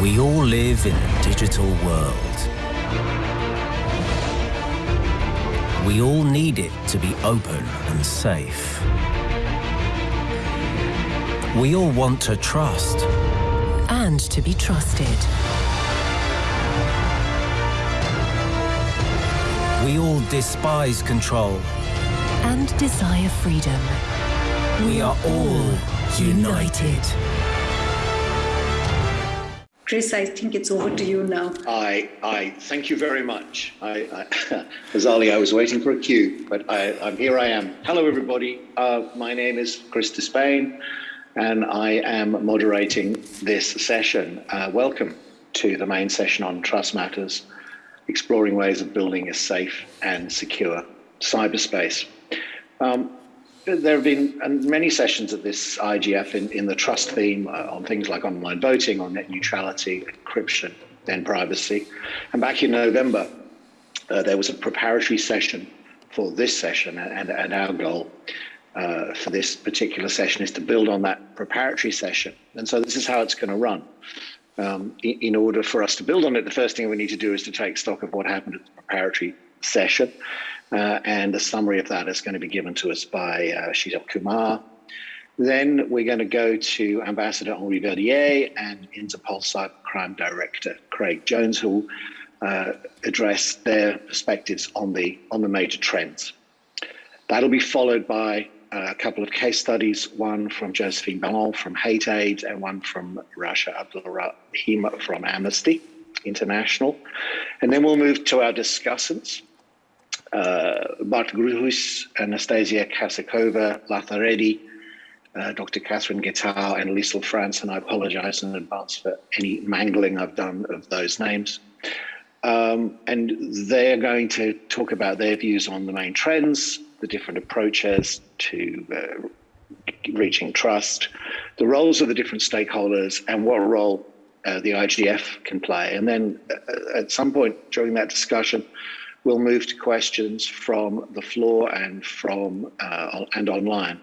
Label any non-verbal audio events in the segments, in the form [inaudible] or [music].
We all live in a digital world. We all need it to be open and safe. We all want to trust. And to be trusted. We all despise control. And desire freedom. We are all united. Chris, I think it's over to you now. I, I thank you very much. I, I, [laughs] Azali, I was waiting for a cue, but I, I'm here. I am. Hello, everybody. Uh, my name is Chris Disspain, and I am moderating this session. Uh, welcome to the main session on trust matters, exploring ways of building a safe and secure cyberspace. Um, there have been many sessions at this IGF in, in the trust theme uh, on things like online voting, on net neutrality, encryption, then privacy. And back in November, uh, there was a preparatory session for this session, and, and our goal uh, for this particular session is to build on that preparatory session. And so this is how it's going to run. Um, in, in order for us to build on it, the first thing we need to do is to take stock of what happened at the preparatory session. Uh, and a summary of that is going to be given to us by uh, Sheetal Kumar. Then we're going to go to Ambassador Henri Verdier and Interpol Cybercrime Director Craig Jones, who will uh, address their perspectives on the on the major trends. That'll be followed by a couple of case studies, one from Josephine Ballon from Hate Aid and one from Rasha Abdulrahim from Amnesty International. And then we'll move to our discussants uh, Bart Groothuis, Anastasia Kazakova, Latha Reddy, uh, Dr. Catherine Getao, and Liesl Franz, and I apologize in advance for any mangling I've done of those names. Um, and they're going to talk about their views on the main trends, the different approaches to uh, reaching trust, the roles of the different stakeholders, and what role uh, the IGF can play. And then uh, at some point during that discussion, we'll move to questions from the floor and from uh, and online.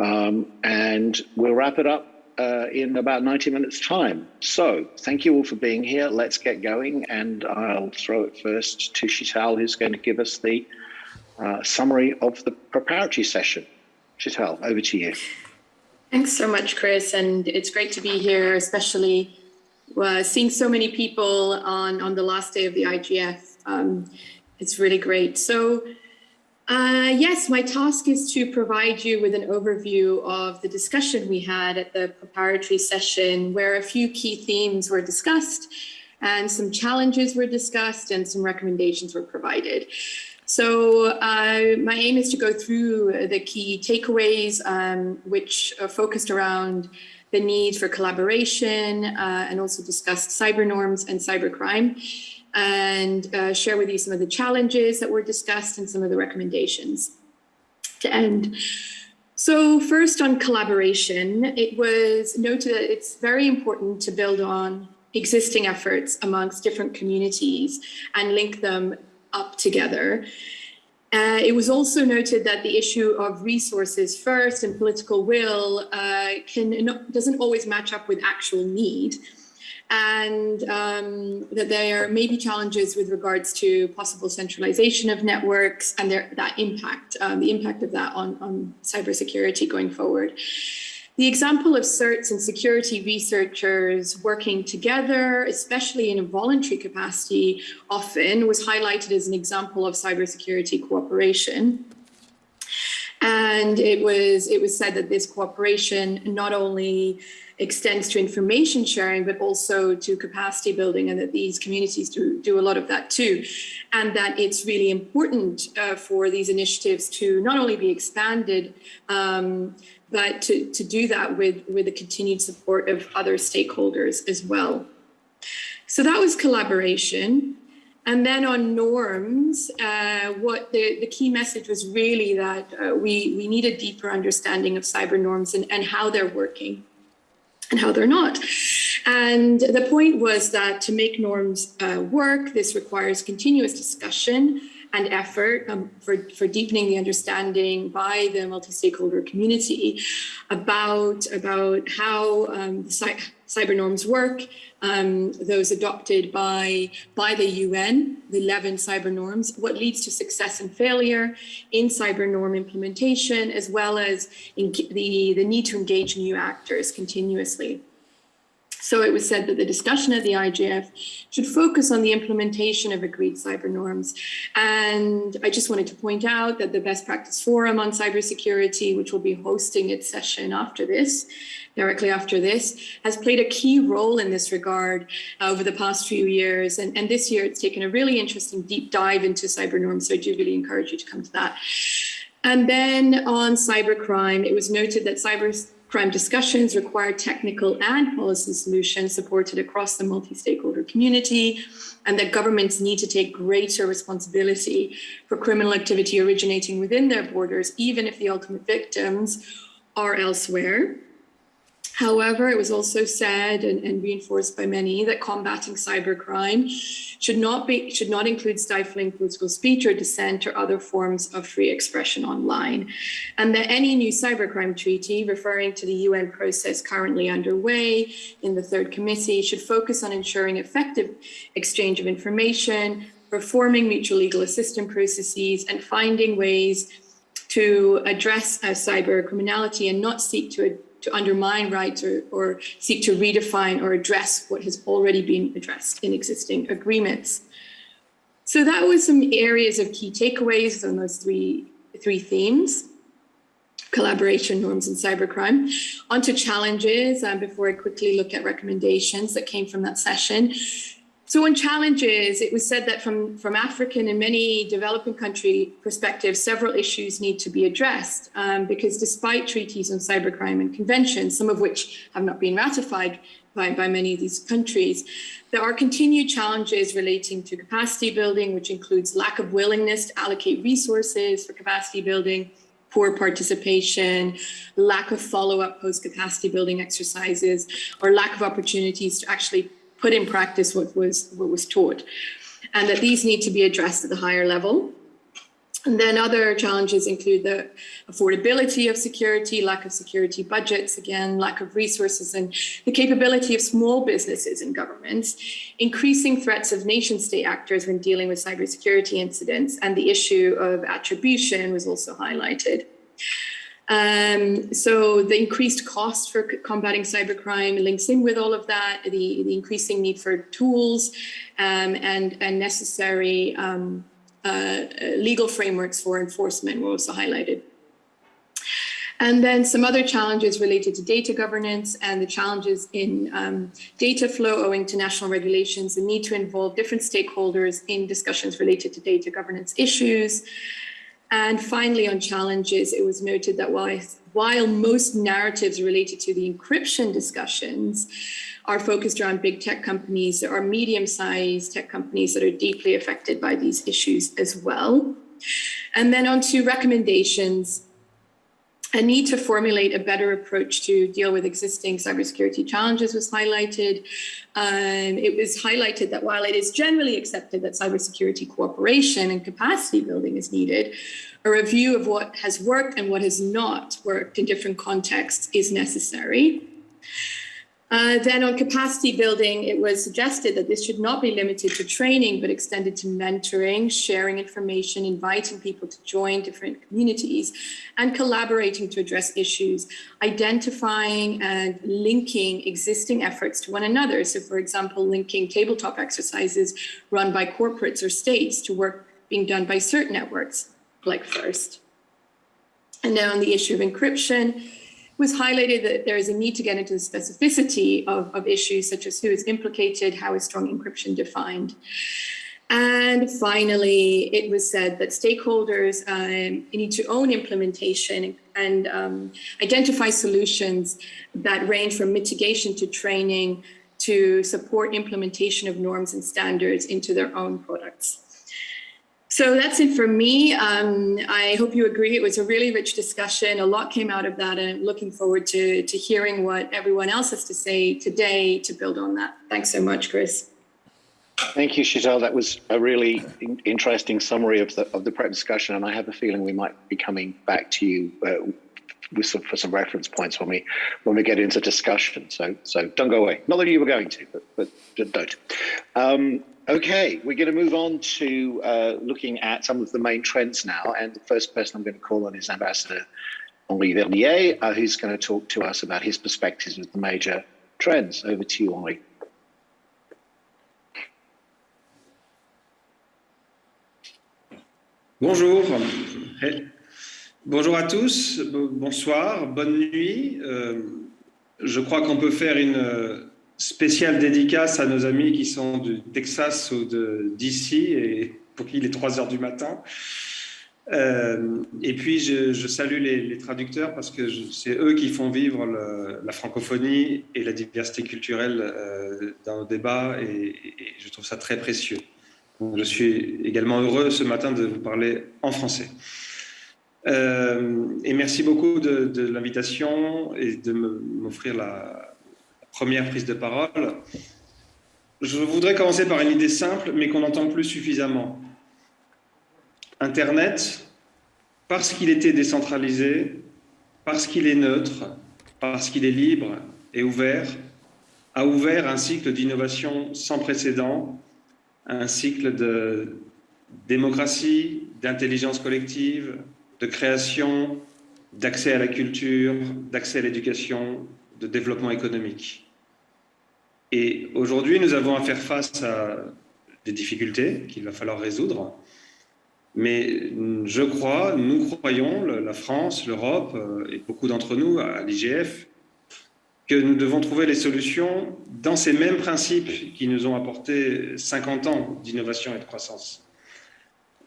Um, and we'll wrap it up uh, in about 90 minutes time. So thank you all for being here. Let's get going. And I'll throw it first to Sheetal, who's going to give us the uh, summary of the preparatory session. Sheetal, over to you. Thanks so much, Chris. And it's great to be here, especially uh, seeing so many people on, on the last day of the IGF um, it's really great. So uh, yes, my task is to provide you with an overview of the discussion we had at the preparatory session where a few key themes were discussed and some challenges were discussed and some recommendations were provided. So uh, my aim is to go through the key takeaways, um, which are focused around the need for collaboration uh, and also discussed cyber norms and cybercrime and uh, share with you some of the challenges that were discussed and some of the recommendations to end. So first on collaboration, it was noted that it's very important to build on existing efforts amongst different communities and link them up together. Uh, it was also noted that the issue of resources first and political will uh, can doesn't always match up with actual need and um, that there may be challenges with regards to possible centralization of networks and their, that impact, um, the impact of that on, on cybersecurity going forward. The example of certs and security researchers working together, especially in a voluntary capacity, often was highlighted as an example of cybersecurity cooperation. And it was, it was said that this cooperation not only extends to information sharing, but also to capacity building and that these communities do, do a lot of that too. And that it's really important uh, for these initiatives to not only be expanded, um, but to, to do that with, with the continued support of other stakeholders as well. So that was collaboration. And then on norms, uh, what the, the key message was really that uh, we, we need a deeper understanding of cyber norms and, and how they're working and how they're not. And the point was that to make norms uh, work, this requires continuous discussion and effort um, for, for deepening the understanding by the multi-stakeholder community about, about how, um, cyber norms work, um, those adopted by, by the UN, the 11 cyber norms, what leads to success and failure in cyber norm implementation, as well as the, the need to engage new actors continuously. So it was said that the discussion at the IGF should focus on the implementation of agreed cyber norms. And I just wanted to point out that the Best Practice Forum on Cybersecurity, which will be hosting its session after this, directly after this, has played a key role in this regard uh, over the past few years. And, and this year it's taken a really interesting deep dive into cyber norms. So I do really encourage you to come to that. And then on cybercrime, it was noted that cyber Crime discussions require technical and policy solutions supported across the multi-stakeholder community, and that governments need to take greater responsibility for criminal activity originating within their borders, even if the ultimate victims are elsewhere. However, it was also said and, and, reinforced by many that combating cybercrime should not be should not include stifling political speech or dissent or other forms of free expression online, and that any new cybercrime treaty, referring to the UN process currently underway in the third committee, should focus on ensuring effective exchange of information, reforming mutual legal assistance processes, and finding ways to address cyber criminality and not seek to to undermine rights or, or seek to redefine or address what has already been addressed in existing agreements. So that was some areas of key takeaways on those three, three themes collaboration norms and cybercrime. Onto challenges um, before I quickly look at recommendations that came from that session. So on challenges, it was said that from, from African and many developing country perspectives, several issues need to be addressed um, because despite treaties on cybercrime and conventions, some of which have not been ratified by, by many of these countries, there are continued challenges relating to capacity building, which includes lack of willingness to allocate resources for capacity building, poor participation, lack of follow-up post-capacity building exercises, or lack of opportunities to actually put in practice what was what was taught and that these need to be addressed at the higher level. And then other challenges include the affordability of security, lack of security budgets, again, lack of resources and the capability of small businesses and governments, increasing threats of nation state actors when dealing with cybersecurity incidents, and the issue of attribution was also highlighted. Um, so the increased cost for combating cybercrime links in with all of that, the, the increasing need for tools um, and, and necessary um, uh, legal frameworks for enforcement were also highlighted. And then some other challenges related to data governance and the challenges in um, data flow owing to national regulations, the need to involve different stakeholders in discussions related to data governance issues, and finally, on challenges, it was noted that while, while most narratives related to the encryption discussions are focused around big tech companies, there are medium-sized tech companies that are deeply affected by these issues as well. And then on to recommendations a need to formulate a better approach to deal with existing cybersecurity challenges was highlighted. Um, it was highlighted that while it is generally accepted that cybersecurity cooperation and capacity building is needed, a review of what has worked and what has not worked in different contexts is necessary. Uh, then on capacity building, it was suggested that this should not be limited to training, but extended to mentoring, sharing information, inviting people to join different communities, and collaborating to address issues, identifying and linking existing efforts to one another. So for example, linking tabletop exercises run by corporates or states to work being done by CERT networks, like FIRST. And now on the issue of encryption, was highlighted that there is a need to get into the specificity of, of issues such as who is implicated, how is strong encryption defined. And finally, it was said that stakeholders um, need to own implementation and um, identify solutions that range from mitigation to training to support implementation of norms and standards into their own products. So that's it for me. Um, I hope you agree. It was a really rich discussion. A lot came out of that, and I'm looking forward to, to hearing what everyone else has to say today to build on that. Thanks so much, Chris. Thank you, Chantal. That was a really interesting summary of the of the prep discussion, and I have a feeling we might be coming back to you uh, with some, for some reference points when we when we get into discussion. So so don't go away. Not that you were going to, but but don't. Um, okay, we're going to move on to uh, looking at some of the main trends now, and the first person I'm going to call on is Ambassador Henri Verdier, uh, who's going to talk to us about his perspectives of the major trends. Over to you, Henri. Bonjour. Bonjour à tous, bonsoir, bonne nuit. Euh, je crois qu'on peut faire une spéciale dédicace à nos amis qui sont du Texas ou d'ici et pour qui il est 3 heures du matin. Euh, et puis, je, salue les, traducteurs parce que c'est eux qui font vivre la francophonie et la diversité culturelle euh, dans nos débats et, je trouve ça très précieux. Je suis également heureux ce matin de vous parler en français. Euh, et merci beaucoup de, l'invitation et de m'offrir la première prise de parole. Je voudrais commencer par une idée simple, mais qu'on n'entend plus suffisamment. Internet, parce qu'il était décentralisé, parce qu'il est neutre, parce qu'il est libre et ouvert, a ouvert un cycle d'innovation sans précédent un cycle de démocratie, d'intelligence collective, de création, d'accès à la culture, d'accès à l'éducation, de développement économique. Et aujourd'hui, nous avons à faire face à des difficultés qu'il va falloir résoudre. Mais je crois, nous croyons, la France, l'Europe euh, et beaucoup d'entre nous à l'IGF, que nous devons trouver les solutions dans ces mêmes principes qui nous ont apporté 50 ans d'innovation et de croissance.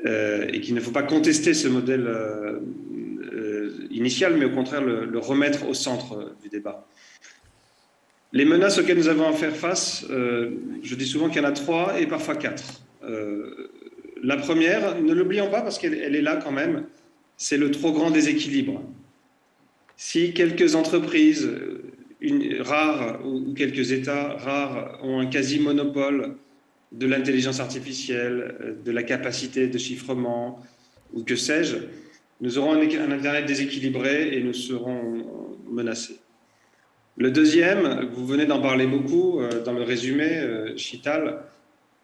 Euh, et qu'il ne faut pas contester ce modèle euh, initial, mais au contraire le, remettre au centre du débat. Les menaces auxquelles nous avons à faire face, je dis souvent qu'il y en a trois et parfois quatre. la première, ne l'oublions pas parce qu'elle est là quand même, c'est le trop grand déséquilibre. Si quelques entreprises, une, rares ou quelques États rares ont un quasi-monopole de l'intelligence artificielle, euh, de la capacité de chiffrement ou que sais-je, nous aurons un, Internet déséquilibré et nous serons menacés. Le deuxième, vous venez d'en parler beaucoup euh, dans le résumé, euh, Chital,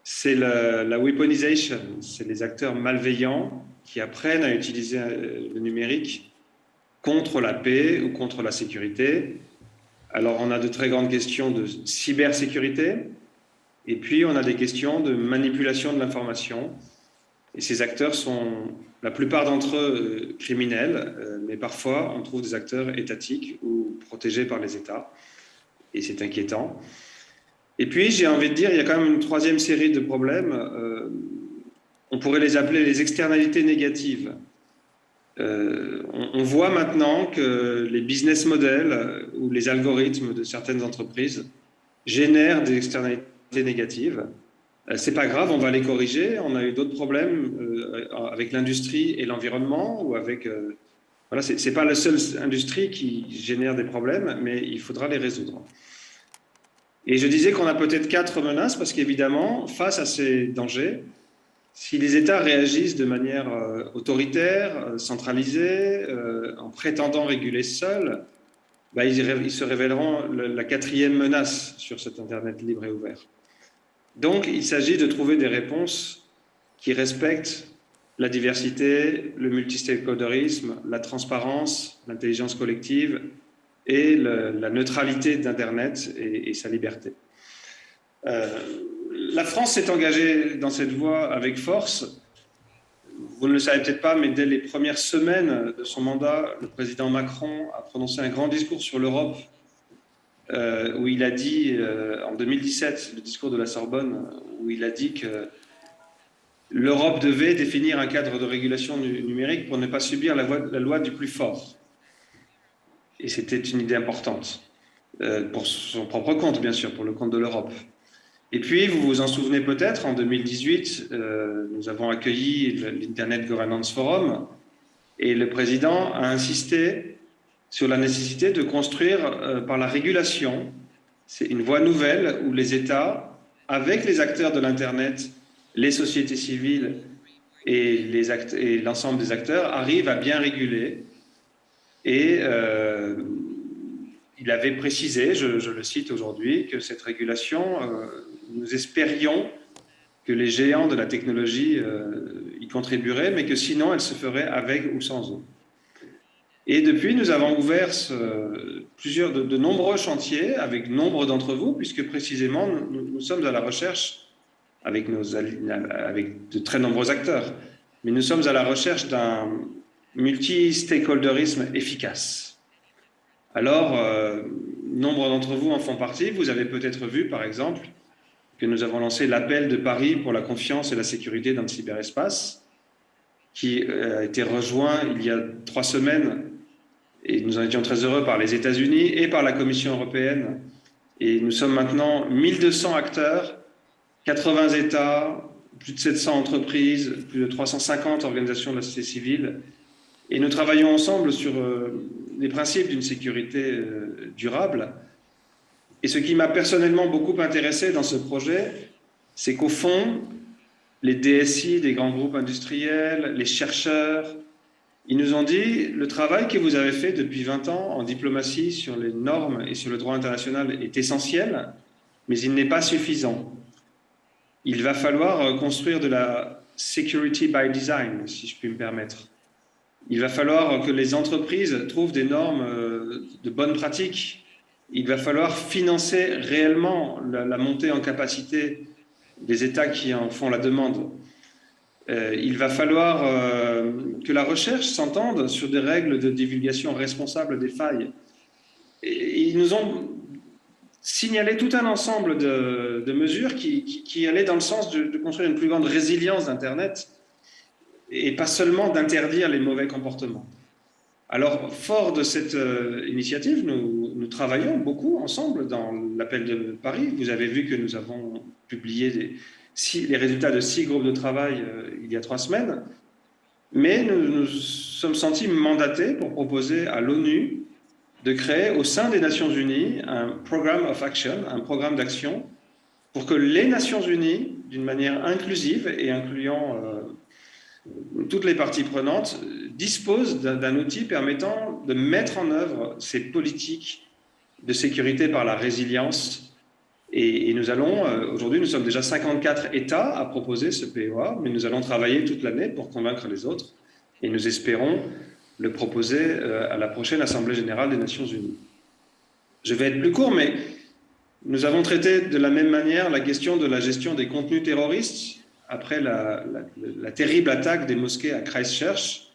c'est la, weaponization, c'est les acteurs malveillants qui apprennent à utiliser le numérique contre la paix ou contre la sécurité alors, on a de très grandes questions de cybersécurité, et puis on a des questions de manipulation de l'information. Et ces acteurs sont, la plupart d'entre eux, euh, criminels, euh, mais parfois on trouve des acteurs étatiques ou protégés par les États, et c'est inquiétant. Et puis, j'ai envie de dire, il y a quand même une troisième série de problèmes. Euh, on pourrait les appeler les externalités négatives. Euh, on, voit maintenant que les business models ou les algorithmes de certaines entreprises génèrent des externalités négatives. Euh, c'est pas grave, on va les corriger. On a eu d'autres problèmes euh, avec l'industrie et l'environnement ou avec voilà, c'est pas la seule industrie qui génère des problèmes, mais il faudra les résoudre. Et je disais qu'on a peut-être quatre menaces parce qu'évidemment, face à ces dangers, si les États réagissent de manière euh, autoritaire, euh, centralisée, euh, en prétendant réguler seuls, bah, ils, se révéleront la quatrième menace sur cet Internet libre et ouvert. Donc, il s'agit de trouver des réponses qui respectent la diversité, le multistakeholderisme, la transparence, l'intelligence collective et la neutralité d'Internet et, sa liberté la France s'est engagée dans cette voie avec force. Vous ne le savez peut-être pas, mais dès les premières semaines de son mandat, le président Macron a prononcé un grand discours sur l'Europe, euh, où il a dit, euh, en 2017, le discours de la Sorbonne, où il a dit que l'Europe devait définir un cadre de régulation numérique pour ne pas subir la, loi du plus fort. Et c'était une idée importante, euh, pour son propre compte, bien sûr, pour le compte de l'Europe. Et puis, vous vous en souvenez peut-être, en 2018, euh, nous avons accueilli l'Internet Governance Forum et le président a insisté sur la nécessité de construire euh, par la régulation, c'est une voie nouvelle où les États, avec les acteurs de l'Internet, les sociétés civiles et l'ensemble des acteurs, arrivent à bien réguler Et euh, il avait précisé, je, le cite aujourd'hui, que cette régulation, euh, nous espérions que les géants de la technologie y contribueraient, mais que sinon elle se ferait avec ou sans eux. Et depuis, nous avons ouvert plusieurs, de, nombreux chantiers avec nombre d'entre vous, puisque précisément, nous, sommes à la recherche, avec, de très nombreux acteurs, mais nous sommes à la recherche d'un multi-stakeholderisme efficace. Alors, euh, nombre d'entre vous en font partie. Vous avez peut-être vu, par exemple, que nous avons lancé l'appel de Paris pour la confiance et la sécurité dans le cyberespace, qui euh, a été rejoint il y a trois semaines et nous en étions très heureux par les États-Unis et par la Commission européenne. Et nous sommes maintenant 1200 acteurs, 80 États, plus de 700 entreprises, plus de 350 organisations de la société civile. Et nous travaillons ensemble sur euh, les principes d'une sécurité euh, durable. Et ce qui m'a personnellement beaucoup intéressé dans ce projet, c'est qu'au fond, les DSI des grands groupes industriels, les chercheurs, ils nous ont dit, le travail que vous avez fait depuis 20 ans en diplomatie sur les normes et sur le droit international est essentiel, mais il n'est pas suffisant. Il va falloir construire de la security by design, si je puis me permettre. Il va falloir que les entreprises trouvent des normes euh, de bonnes pratiques. Il va falloir financer réellement la montée en capacité des États qui en font la demande. Euh, il va falloir euh, que la recherche s'entende sur des règles de divulgation responsable des failles. Ils nous ont signalé tout un ensemble de, mesures qui, allaient dans le sens de, construire une plus grande résilience d'Internet et pas seulement d'interdire les mauvais comportements. Alors, fort de cette euh, initiative, nous, travaillons beaucoup ensemble dans l'appel de Paris. Vous avez vu que nous avons publié les résultats de six groupes de travail euh, il y a trois semaines, mais nous nous sommes sentis mandatés pour proposer à l'ONU de créer au sein des Nations Unies un programme of action, un programme d'action, pour que les Nations Unies, d'une manière inclusive et incluant euh, toutes les parties prenantes, disposent d'un outil permettant de mettre en œuvre ces politiques de sécurité par la résilience et, nous allons, euh, aujourd'hui, nous sommes déjà 54 États à proposer ce POA, mais nous allons travailler toute l'année pour convaincre les autres. Et nous espérons le proposer euh, à la prochaine Assemblée générale des Nations Unies. Je vais être plus court, mais nous avons traité de la même manière la question de la gestion des contenus terroristes après la, la terrible attaque des mosquées à Christchurch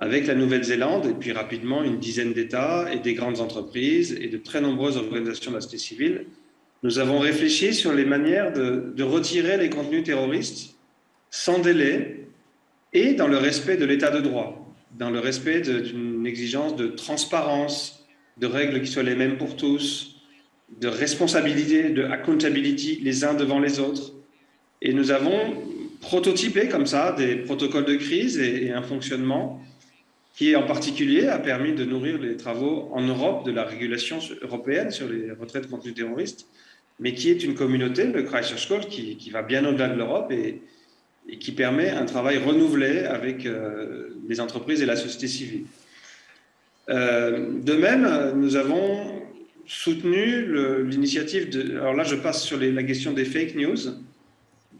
avec la Nouvelle-Zélande et puis rapidement une dizaine d'États et des grandes entreprises et de très nombreuses organisations de la société civile nous avons réfléchi sur les manières de, retirer les contenus terroristes sans délai et dans le respect de l'état de droit, dans le respect d'une exigence de transparence, de règles qui soient les mêmes pour tous, de responsabilité, de accountability les uns devant les autres. Et nous avons prototypé comme ça des protocoles de crise et, un fonctionnement qui en particulier a permis de nourrir les travaux en Europe de la régulation européenne sur les retraites de contenus terroristes mais qui est une communauté, le Christchurch Call, qui, qui va bien au-delà de l'Europe et, et, qui permet un travail renouvelé avec euh, les entreprises et la société civile. Euh, de même, nous avons soutenu l'initiative de... Alors là, je passe sur la question des fake news,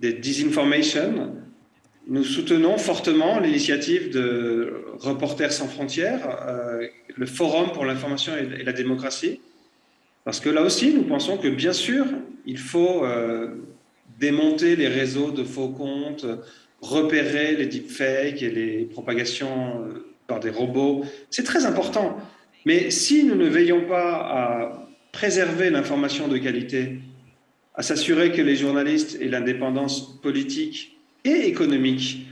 des disinformation. Nous soutenons fortement l'initiative de Reporters sans frontières, euh, le Forum pour l'information et la démocratie, parce que là aussi, nous pensons que bien sûr, il faut démonter les réseaux de faux comptes, repérer les deepfakes et les propagations euh, par des robots. C'est très important. Mais si nous ne veillons pas à préserver l'information de qualité, à s'assurer que les journalistes aient l'indépendance politique et économique,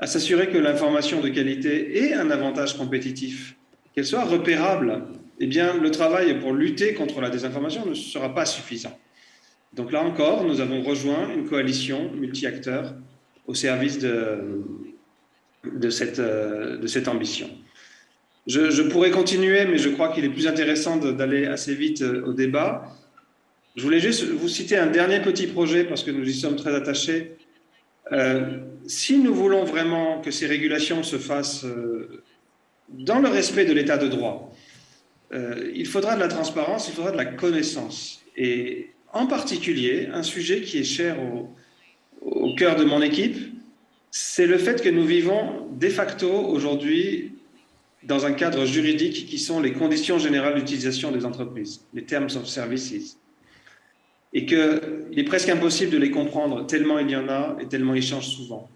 à s'assurer que l'information de qualité ait un avantage compétitif, qu'elle soit repérable, eh bien, le travail pour lutter contre la désinformation ne sera pas suffisant. Donc là encore, nous avons rejoint une coalition multi-acteurs au service de, de, cette, ambition. Je, pourrais continuer, mais je crois qu'il est plus intéressant d'aller assez vite euh, au débat. Je voulais juste vous citer un dernier petit projet parce que nous y sommes très attachés. Euh, si nous voulons vraiment que ces régulations se fassent euh, dans le respect de l'état de droit, euh, il faudra de la transparence, il faudra de la connaissance. Et en particulier, un sujet qui est cher au, cœur de mon équipe, c'est le fait que nous vivons de facto aujourd'hui dans un cadre juridique qui sont les conditions générales d'utilisation des entreprises, les Terms of Services, et qu'il est presque impossible de les comprendre tellement il y en a et tellement ils changent souvent.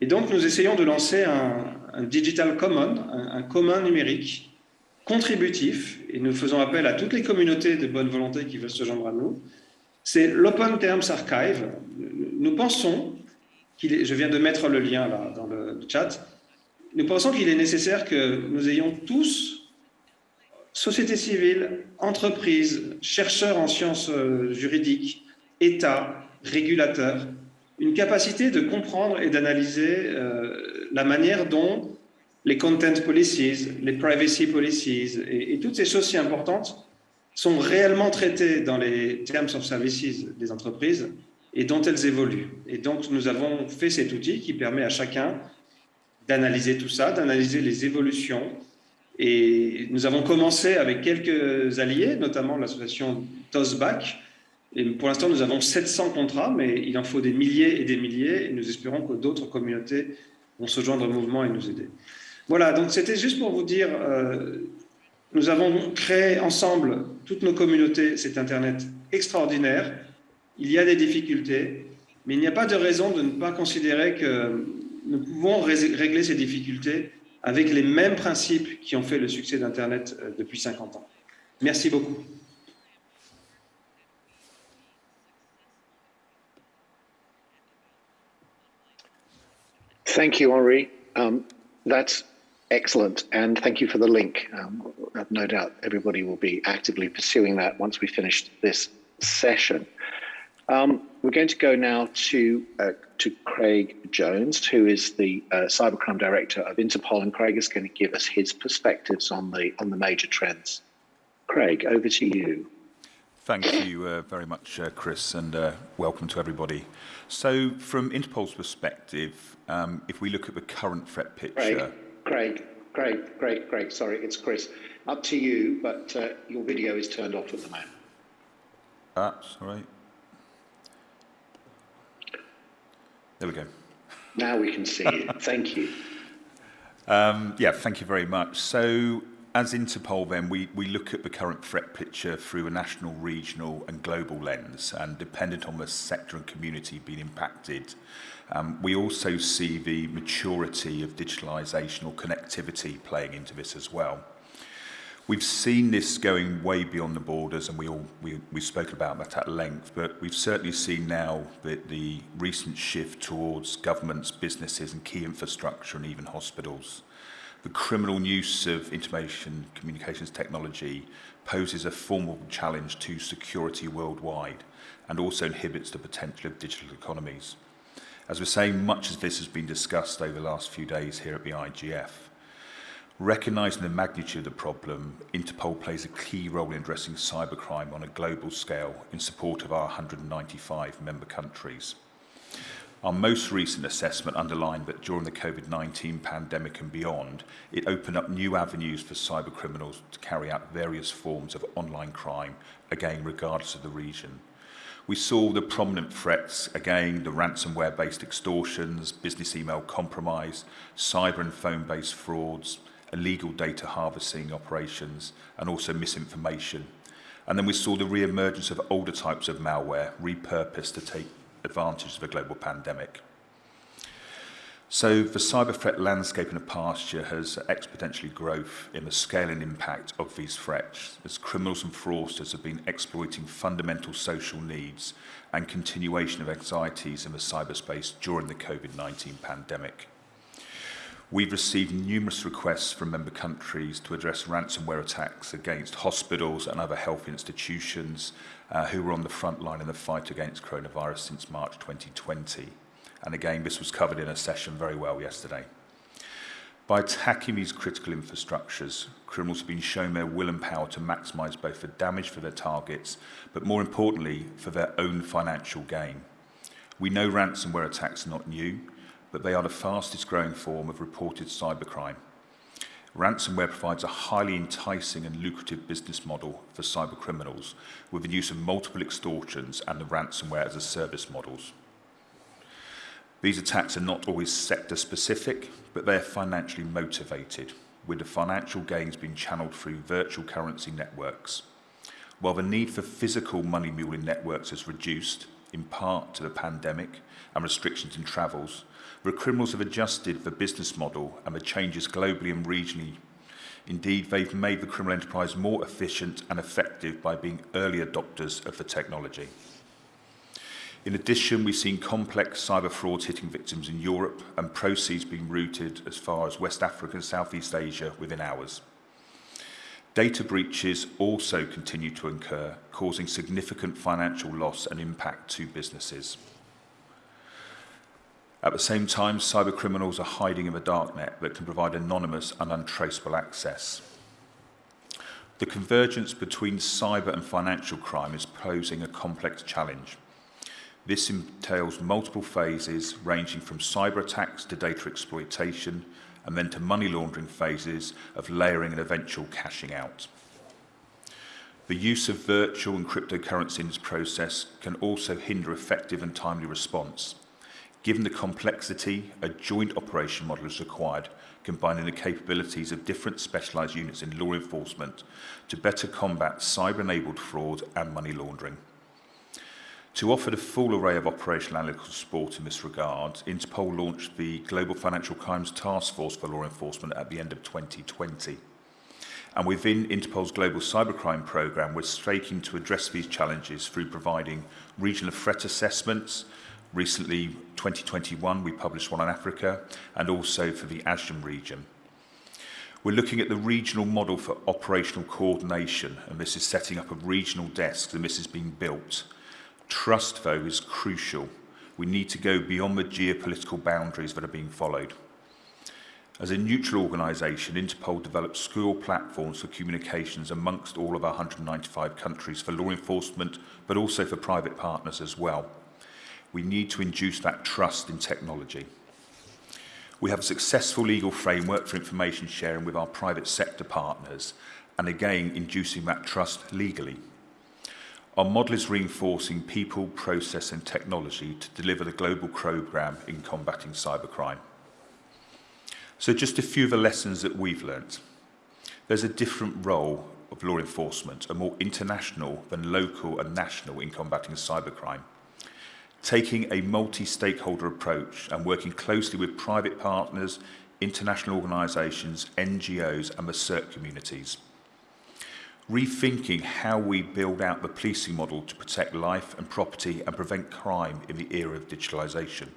Et donc nous essayons de lancer un, Digital Common, un, commun numérique contributif, et nous faisons appel à toutes les communautés de bonne volonté qui veulent se joindre à nous. C'est l'Open Terms Archive. Nous pensons est, je viens de mettre le lien là dans le chat, nous pensons qu'il est nécessaire que nous ayons tous, société civile, entreprises, chercheurs en sciences euh, juridiques, États, régulateurs, une capacité de comprendre et d'analyser euh, la manière dont les content policies, les privacy policies et, toutes ces choses si importantes sont réellement traitées dans les terms of services des entreprises et dont elles évoluent. Et donc, nous avons fait cet outil qui permet à chacun d'analyser tout ça, d'analyser les évolutions. Et nous avons commencé avec quelques alliés, notamment l'association TOSBAC. Et pour l'instant, nous avons 700 contrats, mais il en faut des milliers et des milliers. Et nous espérons que d'autres communautés vont se joindre au mouvement et nous aider. Voilà, donc c'était juste pour vous dire, euh, nous avons créé ensemble, toutes nos communautés, cet Internet extraordinaire. Il y a des difficultés, mais il n'y a pas de raison de ne pas considérer que nous pouvons régler ces difficultés avec les mêmes principes qui ont fait le succès d'Internet euh, depuis 50 ans. Merci beaucoup. Henri. Um, excellent. And thank you for the link. Um, no doubt everybody will be actively pursuing that once we finish this session. Um, we're going to go now to uh, to Craig Jones, who is the uh, cybercrime director of Interpol, and Craig is going to give us his perspectives on the on the major trends. Craig, over to you. Thank you uh, very much, uh, Chris, and uh, welcome to everybody. So, from Interpol's perspective, um, if we look at the current threat picture, Craig, Craig, Craig, Craig, Craig. Sorry, it's Chris. Up to you, but uh, your video is turned off at the moment. That's all right. There we go. Now we can see you. [laughs] Thank you. Um, yeah, thank you very much. So as Interpol then, we, we look at the current threat picture through a national, regional and global lens and dependent on the sector and community being impacted. Um, we also see the maturity of digitalisation or connectivity playing into this as well. We've seen this going way beyond the borders, and we all, we, we've spoken about that at length, but we've certainly seen now that the recent shift towards governments, businesses, and key infrastructure, and even hospitals. The criminal use of information communications technology poses a formal challenge to security worldwide and also inhibits the potential of digital economies. As we're saying, much of this has been discussed over the last few days here at the IGF. Recognising the magnitude of the problem, Interpol plays a key role in addressing cybercrime on a global scale in support of our 195 member countries. Our most recent assessment underlined that during the COVID-19 pandemic and beyond, it opened up new avenues for cybercriminals to carry out various forms of online crime, again, regardless of the region. We saw the prominent threats, again, the ransomware-based extortions, business email compromise, cyber and phone-based frauds, illegal data harvesting operations, and also misinformation. And then we saw the re-emergence of older types of malware repurposed to take advantage of a global pandemic. So the cyber threat landscape in the past year has exponentially grown in the scale and impact of these threats as criminals and fraudsters have been exploiting fundamental social needs and continuation of anxieties in the cyberspace during the COVID-19 pandemic. We've received numerous requests from member countries to address ransomware attacks against hospitals and other health institutions uh, who were on the front line in the fight against coronavirus since March 2020. And again, this was covered in a session very well yesterday. By attacking these critical infrastructures, criminals have been shown their will and power to maximise both the damage for their targets, but more importantly, for their own financial gain. We know ransomware attacks are not new, but they are the fastest growing form of reported cybercrime. Ransomware provides a highly enticing and lucrative business model for cybercriminals with the use of multiple extortions and the ransomware as a service models. These attacks are not always sector specific, but they are financially motivated, with the financial gains being channeled through virtual currency networks. While the need for physical money muling networks has reduced, in part to the pandemic and restrictions in travels, the criminals have adjusted the business model and the changes globally and regionally. Indeed, they've made the criminal enterprise more efficient and effective by being early adopters of the technology. In addition, we've seen complex cyber frauds hitting victims in Europe and proceeds being routed as far as West Africa and Southeast Asia within hours. Data breaches also continue to incur, causing significant financial loss and impact to businesses. At the same time, cyber criminals are hiding in the darknet that can provide anonymous and untraceable access. The convergence between cyber and financial crime is posing a complex challenge. This entails multiple phases ranging from cyber attacks to data exploitation and then to money laundering phases of layering and eventual cashing out. The use of virtual and cryptocurrency in this process can also hinder effective and timely response. Given the complexity, a joint operation model is required, combining the capabilities of different specialised units in law enforcement to better combat cyber-enabled fraud and money laundering. To offer the full array of operational analytical support in this regard, Interpol launched the Global Financial Crimes Task Force for Law Enforcement at the end of 2020. And within Interpol's Global Cybercrime Programme, we're striking to address these challenges through providing regional threat assessments. Recently, 2021, we published one on Africa, and also for the ASEAN region. We're looking at the regional model for operational coordination, and this is setting up of regional desks, and this is being built. Trust, though, is crucial. We need to go beyond the geopolitical boundaries that are being followed. As a neutral organisation, Interpol develops school platforms for communications amongst all of our 195 countries for law enforcement, but also for private partners as well. We need to induce that trust in technology. We have a successful legal framework for information sharing with our private sector partners, and again, inducing that trust legally. Our model is reinforcing people, process and technology to deliver the global programme in combating cybercrime. So just a few of the lessons that we've learnt. There's a different role of law enforcement, a more international than local and national in combating cybercrime. Taking a multi-stakeholder approach and working closely with private partners, international organisations, NGOs and the CERT communities – rethinking how we build out the policing model to protect life and property and prevent crime in the era of digitalisation.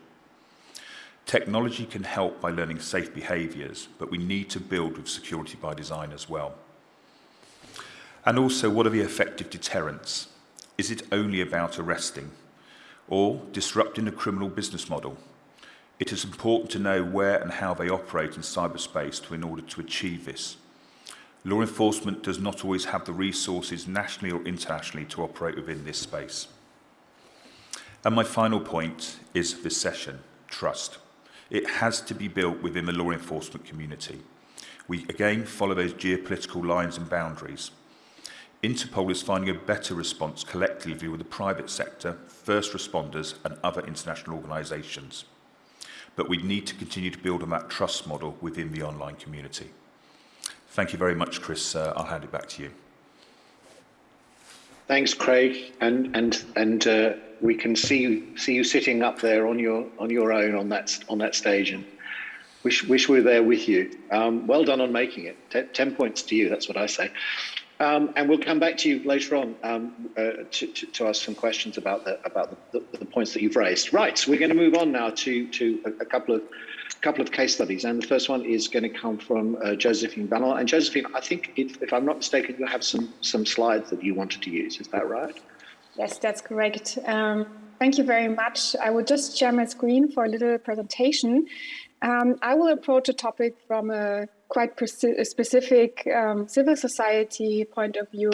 Technology can help by learning safe behaviours, but we need to build with security by design as well. And also, what are the effective deterrents? Is it only about arresting or disrupting the criminal business model? It is important to know where and how they operate in cyberspace to, in order to achieve this. Law enforcement does not always have the resources nationally or internationally to operate within this space. And my final point is this session, trust. It has to be built within the law enforcement community. We again follow those geopolitical lines and boundaries. Interpol is finding a better response collectively with the private sector, first responders and other international organisations. But we need to continue to build on that trust model within the online community. Thank you very much, Chris. Uh, I'll hand it back to you. Thanks, Craig, and and and uh, we can see you see you sitting up there on your on your own on that on that stage, and wish wish we were there with you. Um, well done on making it. Ten points to you. That's what I say. Um, and we'll come back to you later on um, uh, to, to, to, ask some questions about the about the, the, the, points that you've raised. Right, so we're going to move on now to to a, a couple of couple of case studies, and the first one is going to come from uh, Josephine Ballon. And Josephine, I think, if, if, I'm not mistaken, you have some some slides that you wanted to use. Is that right? Yes, that's correct. Um, thank you very much. I will just share my screen for a little presentation. Um, I will approach a topic from a quite specific um, civil society point of view,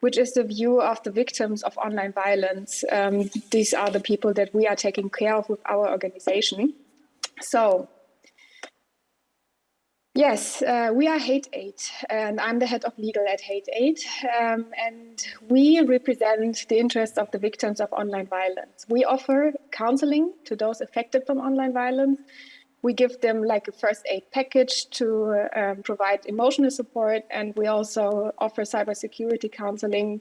which is the view of the victims of online violence. Um, these are the people that we are taking care of with our organization. So Yes, uh, we are Hate Aid, and I'm the head of legal at Hate Aid. Um, and we represent the interests of the victims of online violence. We offer counseling to those affected from online violence we give them like a first aid package to um, provide emotional support and we also offer cybersecurity counseling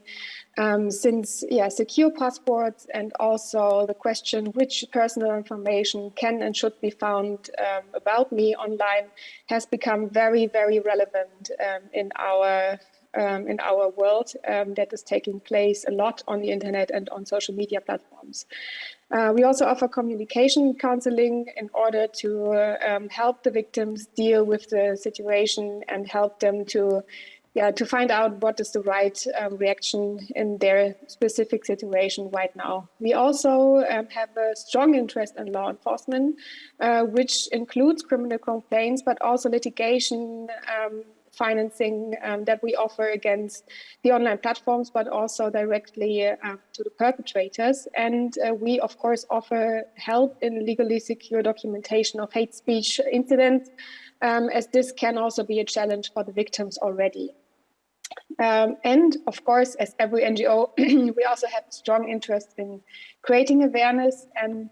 um, since yeah secure passports and also the question which personal information can and should be found um, about me online has become very very relevant um, in our um, in our world um, that is taking place a lot on the internet and on social media platforms. Uh, we also offer communication counseling in order to um, help the victims deal with the situation and help them to yeah, to find out what is the right um, reaction in their specific situation right now. We also um, have a strong interest in law enforcement, uh, which includes criminal complaints, but also litigation, um, financing um, that we offer against the online platforms, but also directly uh, to the perpetrators. And uh, we, of course, offer help in legally secure documentation of hate speech incidents, um, as this can also be a challenge for the victims already. Um, and of course, as every NGO, [clears throat] we also have strong interest in creating awareness and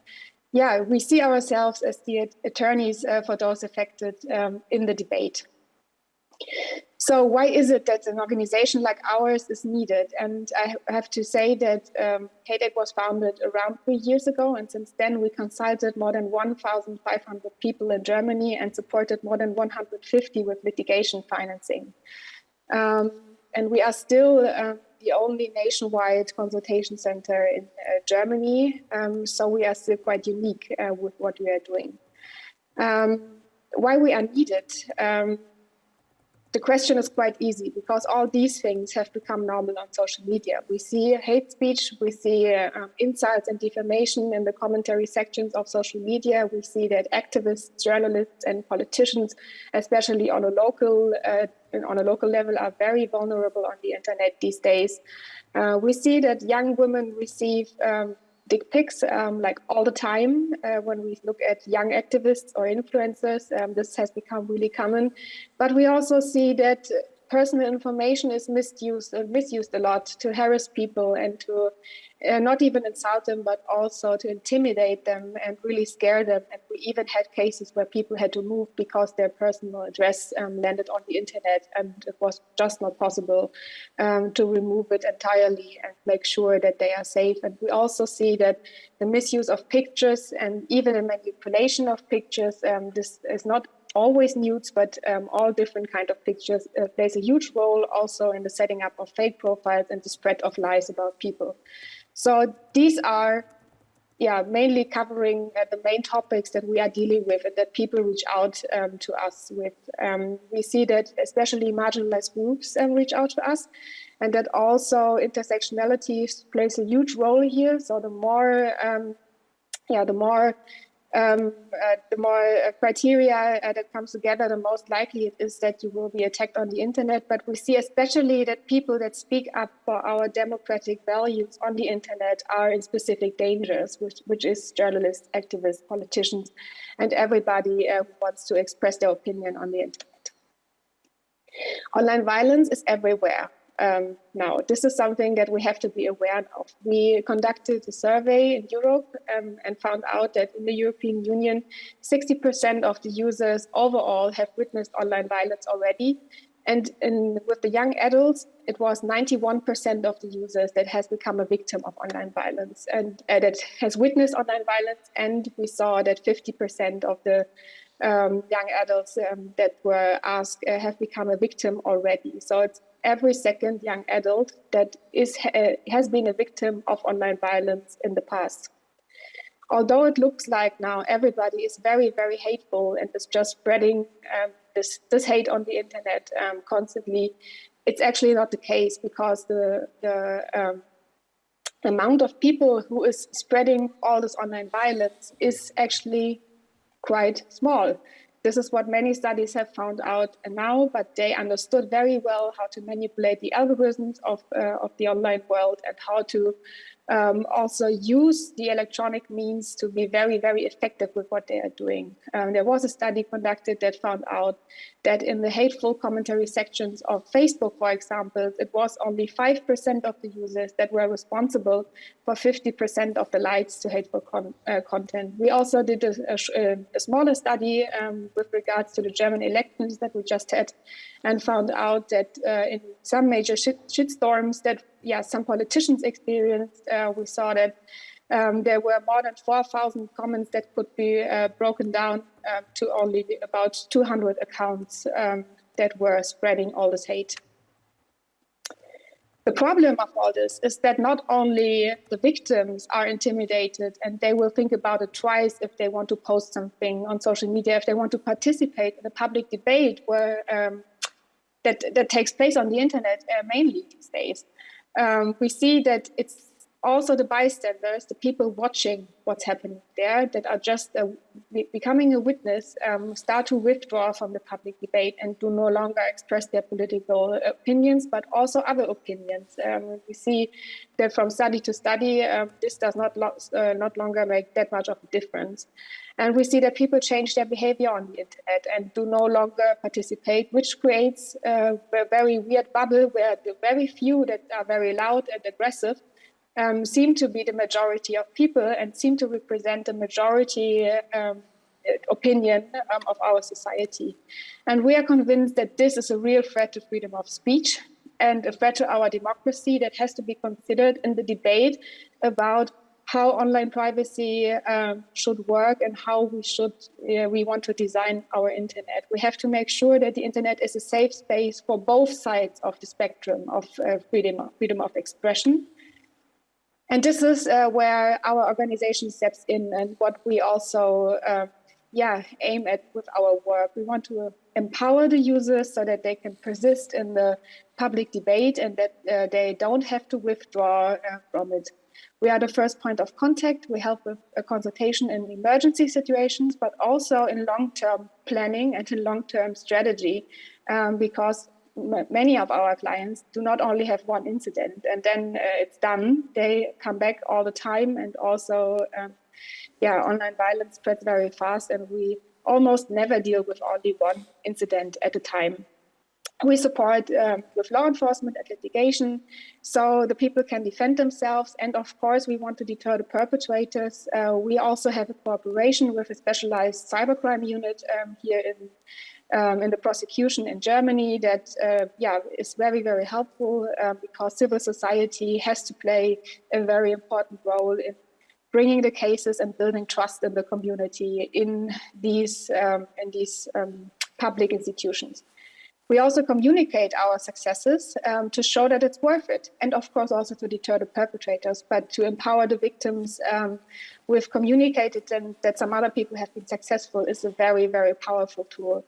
yeah, we see ourselves as the attorneys uh, for those affected um, in the debate. So why is it that an organization like ours is needed? And I have to say that um, Aid was founded around three years ago. And since then, we consulted more than 1,500 people in Germany and supported more than 150 with litigation financing. Um, and we are still uh, the only nationwide consultation center in uh, Germany. Um, so we are still quite unique uh, with what we are doing. Um, why we are needed? The question is quite easy because all these things have become normal on social media. We see hate speech, we see um, insults and defamation in the commentary sections of social media. We see that activists, journalists, and politicians, especially on a local uh, on a local level, are very vulnerable on the internet these days. Uh, we see that young women receive um, dick pics um, like all the time uh, when we look at young activists or influencers. Um, this has become really common. But we also see that personal information is misused uh, misused a lot to harass people and to uh, not even insult them, but also to intimidate them and really scare them. And we even had cases where people had to move because their personal address um, landed on the internet and it was just not possible um, to remove it entirely and make sure that they are safe. And we also see that the misuse of pictures and even the manipulation of pictures, um, this is not always nudes, but um, all different kind of pictures uh, plays a huge role also in the setting up of fake profiles and the spread of lies about people. So these are yeah, mainly covering uh, the main topics that we are dealing with and that people reach out um, to us with. Um, we see that especially marginalized groups um, reach out to us and that also intersectionality plays a huge role here. So the more, um, yeah, the more um, uh, the more uh, criteria uh, that comes together, the most likely it is that you will be attacked on the internet. But we see especially that people that speak up for our democratic values on the internet are in specific dangers, which, which is journalists, activists, politicians, and everybody uh, who wants to express their opinion on the internet. Online violence is everywhere um, now. This is something that we have to be aware of. We conducted a survey in Europe um, and found out that in the European Union, 60% of the users overall have witnessed online violence already. And in, with the young adults, it was 91% of the users that has become a victim of online violence and uh, that has witnessed online violence. And we saw that 50% of the um, young adults um, that were asked uh, have become a victim already. So it's every second young adult that is uh, has been a victim of online violence in the past. Although it looks like now everybody is very, very hateful and is just spreading um, this, this hate on the internet um, constantly, it's actually not the case because the, the um, amount of people who is spreading all this online violence is actually quite small. This is what many studies have found out now, but they understood very well how to manipulate the algorithms of, uh, of the online world and how to um, also use the electronic means to be very, very effective with what they are doing. Um, there was a study conducted that found out that in the hateful commentary sections of Facebook, for example, it was only 5% of the users that were responsible for 50% of the likes to hateful con uh, content. We also did a, a, a smaller study um, with regards to the German elections that we just had and found out that uh, in some major shit, shitstorms that yeah, some politicians experienced, uh, we saw that um, there were more than 4,000 comments that could be uh, broken down uh, to only about 200 accounts um, that were spreading all this hate. The problem of all this is that not only the victims are intimidated and they will think about it twice if they want to post something on social media, if they want to participate in a public debate where um, that, that takes place on the internet uh, mainly these days. Um, we see that it's also the bystanders, the people watching what's happening there that are just becoming a witness, um, start to withdraw from the public debate and do no longer express their political opinions, but also other opinions. Um, we see that from study to study, um, this does not, lo uh, not longer make that much of a difference. And we see that people change their behavior on the internet and do no longer participate, which creates uh, a very weird bubble where the very few that are very loud and aggressive um, seem to be the majority of people and seem to represent the majority um, opinion um, of our society. And we are convinced that this is a real threat to freedom of speech and a threat to our democracy that has to be considered in the debate about how online privacy um, should work and how we should uh, we want to design our internet. We have to make sure that the internet is a safe space for both sides of the spectrum of uh, freedom, freedom of expression and this is uh, where our organization steps in and what we also uh, yeah, aim at with our work. We want to empower the users so that they can persist in the public debate and that uh, they don't have to withdraw uh, from it. We are the first point of contact. We help with a consultation in emergency situations, but also in long-term planning and in long-term strategy, um, because many of our clients do not only have one incident and then uh, it's done. They come back all the time and also, um, yeah, online violence spreads very fast and we almost never deal with only one incident at a time. We support um, with law enforcement and litigation so the people can defend themselves. And of course, we want to deter the perpetrators. Uh, we also have a cooperation with a specialized cybercrime unit um, here in um, in the prosecution in Germany that uh, yeah is very very helpful uh, because civil society has to play a very important role in bringing the cases and building trust in the community in these um, in these um, public institutions. We also communicate our successes um, to show that it's worth it, and of course also to deter the perpetrators, but to empower the victims. Um, we've communicated and that some other people have been successful is a very, very powerful tool.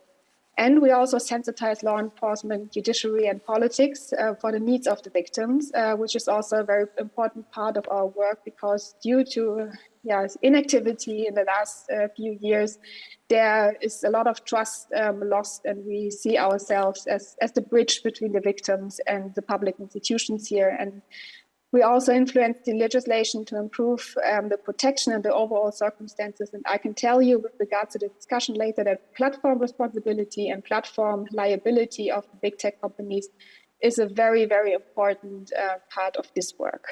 And we also sensitize law enforcement, judiciary, and politics uh, for the needs of the victims, uh, which is also a very important part of our work because due to yeah, inactivity in the last uh, few years, there is a lot of trust um, lost, and we see ourselves as, as the bridge between the victims and the public institutions here. And we also influenced the legislation to improve um, the protection and the overall circumstances. And I can tell you with regards to the discussion later that platform responsibility and platform liability of big tech companies is a very, very important uh, part of this work.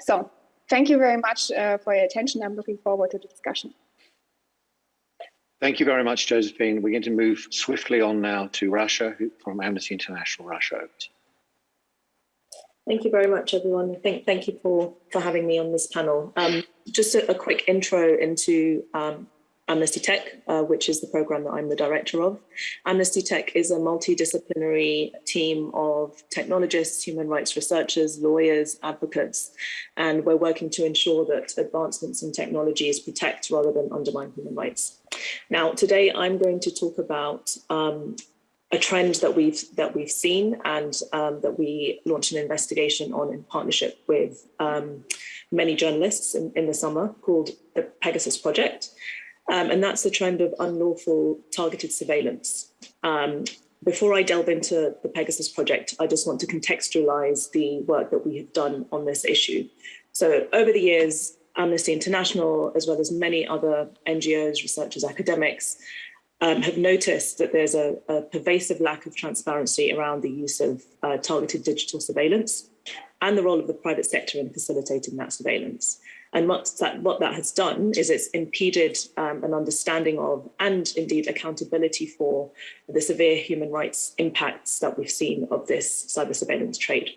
So thank you very much uh, for your attention. I'm looking forward to the discussion. Thank you very much, Josephine. We're going to move swiftly on now to Rasha from Amnesty International Russia. Thank you very much, everyone. Thank, thank you for, for having me on this panel. Um, just a, a, quick intro into um, Amnesty Tech, uh, which is the program that I'm the director of. Amnesty Tech is a multidisciplinary team of technologists, human rights researchers, lawyers, advocates, and we're working to ensure that advancements in technologies protect rather than undermine human rights. Now, today I'm going to talk about um, a trend that we've that we've seen and um, that we launched an investigation on in partnership with um, many journalists in, in, the summer called the Pegasus Project. Um, and that's the trend of unlawful targeted surveillance. Um, before I delve into the Pegasus Project, I just want to contextualize the work that we have done on this issue. So over the years, Amnesty International, as well as many other NGOs, researchers, academics, um, have noticed that there's a, a, pervasive lack of transparency around the use of uh, targeted digital surveillance and the role of the private sector in facilitating that surveillance. And what that, what that has done is it's impeded um, an understanding of and indeed accountability for the severe human rights impacts that we've seen of this cyber surveillance trade.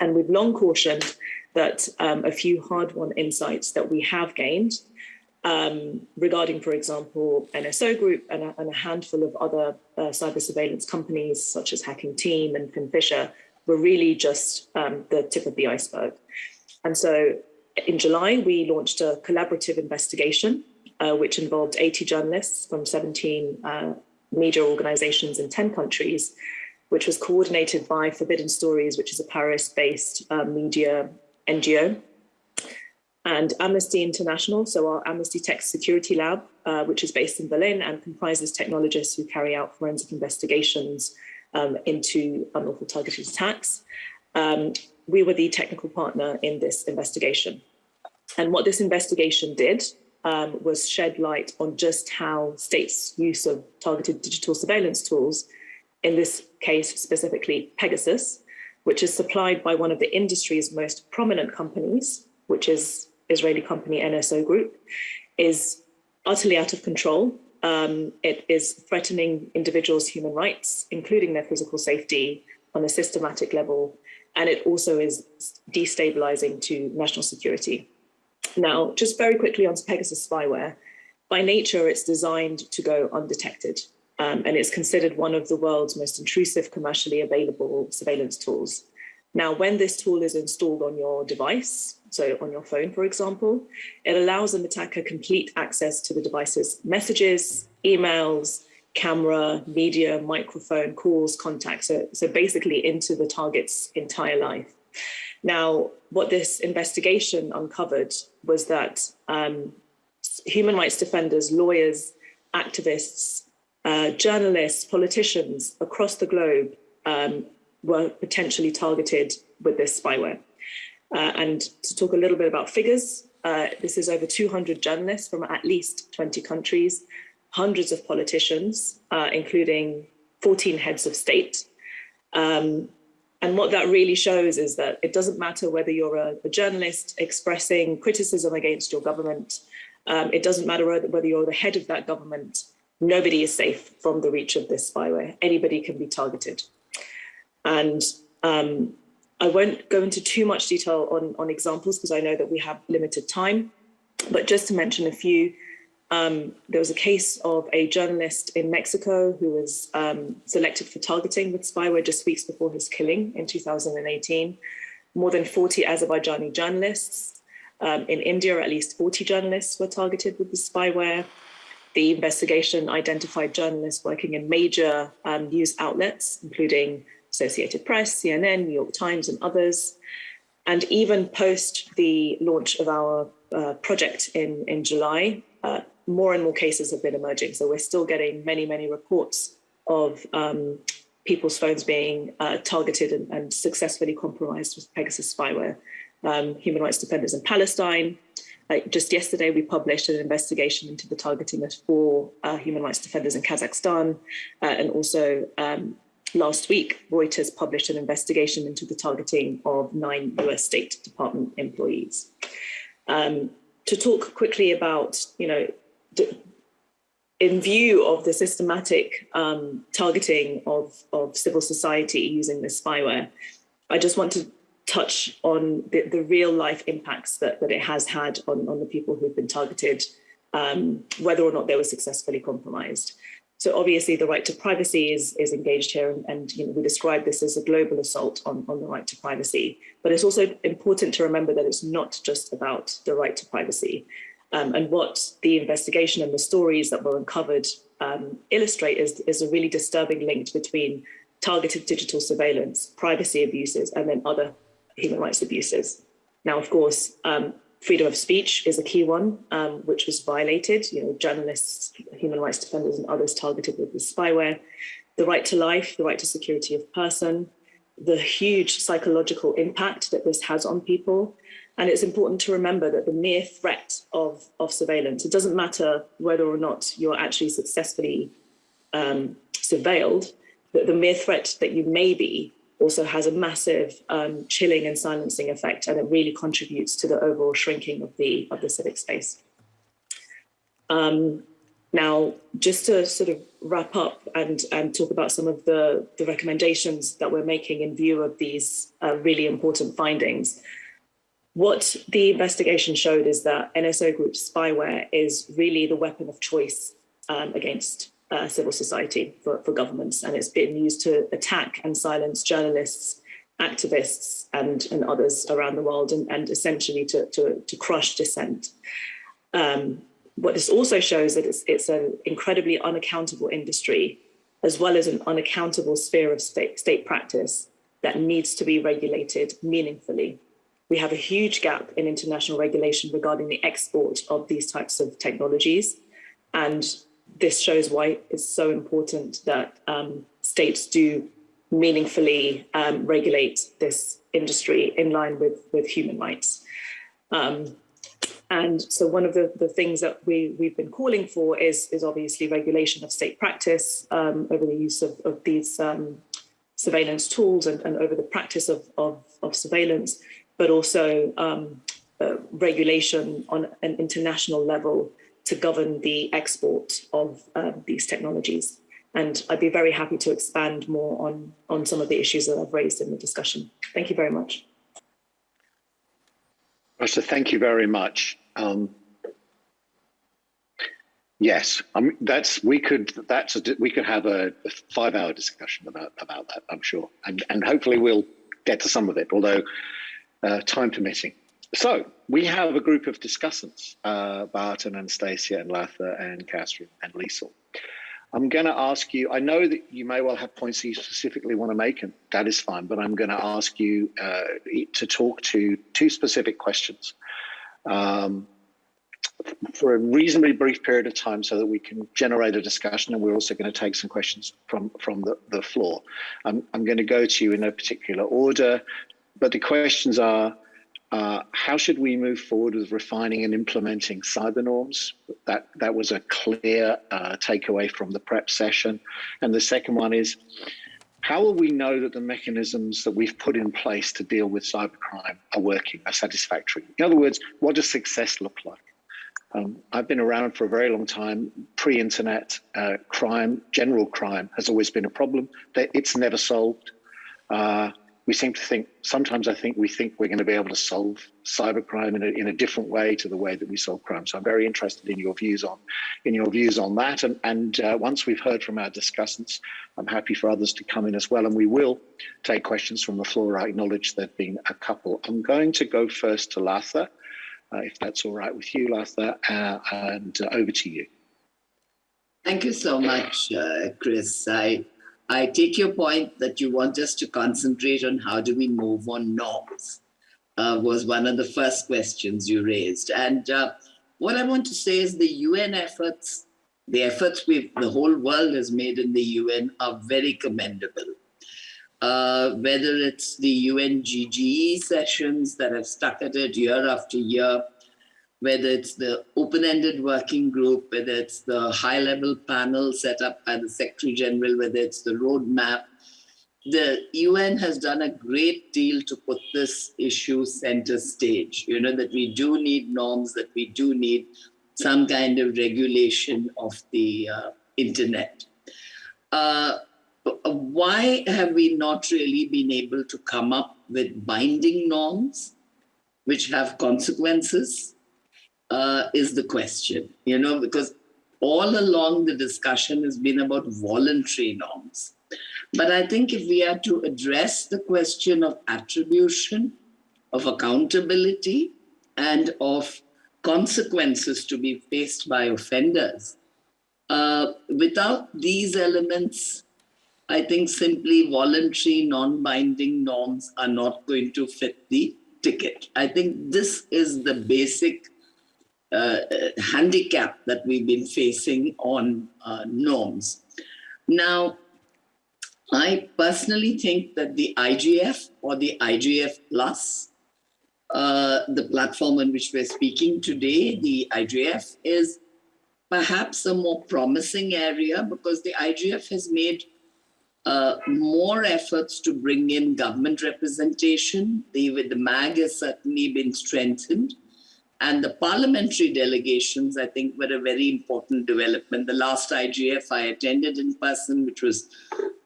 And we've long cautioned that um, a few hard-won insights that we have gained um, regarding, for example, NSO Group and a, and a handful of other uh, cyber surveillance companies such as Hacking Team and FinFisher were really just um, the tip of the iceberg. And so in July, we launched a collaborative investigation, uh, which involved 80 journalists from 17 uh, media organizations in 10 countries, which was coordinated by Forbidden Stories, which is a Paris-based uh, media NGO, and Amnesty International, so our Amnesty Tech Security Lab, uh, which is based in Berlin and comprises technologists who carry out forensic investigations um, into unlawful targeted attacks. Um, we were the technical partner in this investigation. And what this investigation did um, was shed light on just how states' use of targeted digital surveillance tools, in this case specifically Pegasus, which is supplied by one of the industry's most prominent companies, which is Israeli company NSO Group, is utterly out of control. Um, it is threatening individuals' human rights, including their physical safety on a systematic level, and it also is destabilizing to national security. Now, just very quickly onto Pegasus spyware. By nature, it's designed to go undetected, um, and it's considered one of the world's most intrusive commercially available surveillance tools. Now, when this tool is installed on your device, so on your phone, for example, it allows an attacker complete access to the device's messages, emails, camera, media, microphone, calls, contacts, so, so basically into the target's entire life. Now, what this investigation uncovered was that um, human rights defenders, lawyers, activists, uh, journalists, politicians across the globe um, were potentially targeted with this spyware. Uh, and to talk a little bit about figures, uh, this is over 200 journalists from at least 20 countries, hundreds of politicians, uh, including 14 heads of state. Um, and what that really shows is that it doesn't matter whether you're a, a journalist expressing criticism against your government, um, it doesn't matter whether you're the head of that government, nobody is safe from the reach of this spyware. Anybody can be targeted. And um, I won't go into too much detail on, on examples because I know that we have limited time, but just to mention a few, um, there was a case of a journalist in Mexico who was um, selected for targeting with spyware just weeks before his killing in 2018. More than 40 Azerbaijani journalists. Um, in India, at least 40 journalists were targeted with the spyware. The investigation identified journalists working in major um, news outlets, including Associated Press, CNN, New York Times, and others. And even post the launch of our uh, project in, in July, uh, more and more cases have been emerging. So we're still getting many, many reports of um, people's phones being uh, targeted and, and, successfully compromised with Pegasus spyware. Um, human rights defenders in Palestine. Uh, just yesterday, we published an investigation into the targeting of four uh, human rights defenders in Kazakhstan, uh, and also um, last week, Reuters published an investigation into the targeting of nine US State Department employees. Um, to talk quickly about, you know, in view of the systematic um, targeting of, of civil society using this spyware, I just want to touch on the, the real life impacts that, that it has had on, on the people who've been targeted, um, whether or not they were successfully compromised. So obviously the right to privacy is, is engaged here and, and you know, we describe this as a global assault on, on the right to privacy. But it's also important to remember that it's not just about the right to privacy. Um, and what the investigation and the stories that were uncovered um, illustrate is, is a really disturbing link between targeted digital surveillance, privacy abuses, and then other human rights abuses. Now, of course, um, freedom of speech is a key one, um, which was violated. You know, journalists, human rights defenders, and others targeted with the spyware. The right to life, the right to security of person, the huge psychological impact that this has on people, And it's important to remember that the mere threat of, of surveillance, it doesn't matter whether or not you're actually successfully um, surveilled, that the mere threat that you may be also has a massive um, chilling and silencing effect, and it really contributes to the overall shrinking of the of the civic space. Um, now, just to sort of wrap up and, and talk about some of the, the recommendations that we're making in view of these uh, really important findings, what the investigation showed is that NSO Group spyware is really the weapon of choice um, against uh, civil society for, for governments, and it's been used to attack and silence journalists, activists, and, and others around the world, and, and essentially to, to, to crush dissent. Um, what this also shows that it's, it's an incredibly unaccountable industry, as well as an unaccountable sphere of state, state practice that needs to be regulated meaningfully. We have a huge gap in international regulation regarding the export of these types of technologies. And this shows why it's so important that um, states do meaningfully um, regulate this industry in line with, with human rights. Um, and so one of the, the things that we, we've been calling for is, is obviously regulation of state practice um, over the use of, of these um, surveillance tools and, and over the practice of, of, of surveillance, but also um, uh, regulation on an international level to govern the export of um, these technologies. And I'd be very happy to expand more on, on some of the issues that I've raised in the discussion. Thank you very much. Rasha, thank you very much. Um, yes, mean, that's we could that's a, we could have a, a five-hour discussion about about that. I'm sure, and and hopefully we'll get to some of it, although uh, time permitting. So we have a group of discussants, uh, Barton, Anastasia, and Latha, and Catherine, and Liesl. I'm going to ask you, I know that you may well have points that you specifically want to make, and that is fine, but I'm going to ask you uh, to talk to two specific questions um, for a reasonably brief period of time so that we can generate a discussion, and we're also going to take some questions from, from the, the floor. I'm, I'm going to go to you in no particular order, but the questions are, uh, how should we move forward with refining and implementing cyber norms? That that was a clear uh, takeaway from the prep session. And the second one is, how will we know that the mechanisms that we've put in place to deal with cybercrime are working, are satisfactory? In other words, what does success look like? Um, I've been around for a very long time. Pre-internet uh, crime, general crime, has always been a problem. That it's never solved. We seem to think sometimes I think we think we're going to be able to solve cybercrime in a, in a different way to the way that we solve crime. So I'm very interested in your views on in your views on that. And, and uh, once we've heard from our discussants, I'm happy for others to come in as well. And we will take questions from the floor. I acknowledge there've been a couple. I'm going to go first to Latha, uh, if that's all right with you, Latha, uh, and uh, over to you. Thank you so much, uh, Chris. I I take your point that you want us to concentrate on how do we move on norms, uh, was one of the first questions you raised. And uh, what I want to say is the UN efforts, the efforts we the whole world has made in the UN are very commendable. Uh, whether it's the UNGGE sessions that have stuck at it year after year, whether it's the open-ended working group, whether it's the high-level panel set up by the Secretary General, whether it's the roadmap, the UN has done a great deal to put this issue center stage. You know, that we do need norms, that we do need some kind of regulation of the uh, internet. Uh, why have we not really been able to come up with binding norms which have consequences uh, is the question, you know, because all along the discussion has been about voluntary norms. But I think if we are to address the question of attribution, of accountability, and of consequences to be faced by offenders, uh, without these elements, I think simply voluntary, non-binding norms are not going to fit the ticket. I think this is the basic uh, handicap that we've been facing on uh, norms. Now, I personally think that the IGF or the IGF plus uh, the platform on which we're speaking today, the IGF, is perhaps a more promising area because the IGF has made uh, more efforts to bring in government representation. The, the MAG has certainly been strengthened. And the parliamentary delegations, I think, were a very important development. The last IGF I attended in person, which was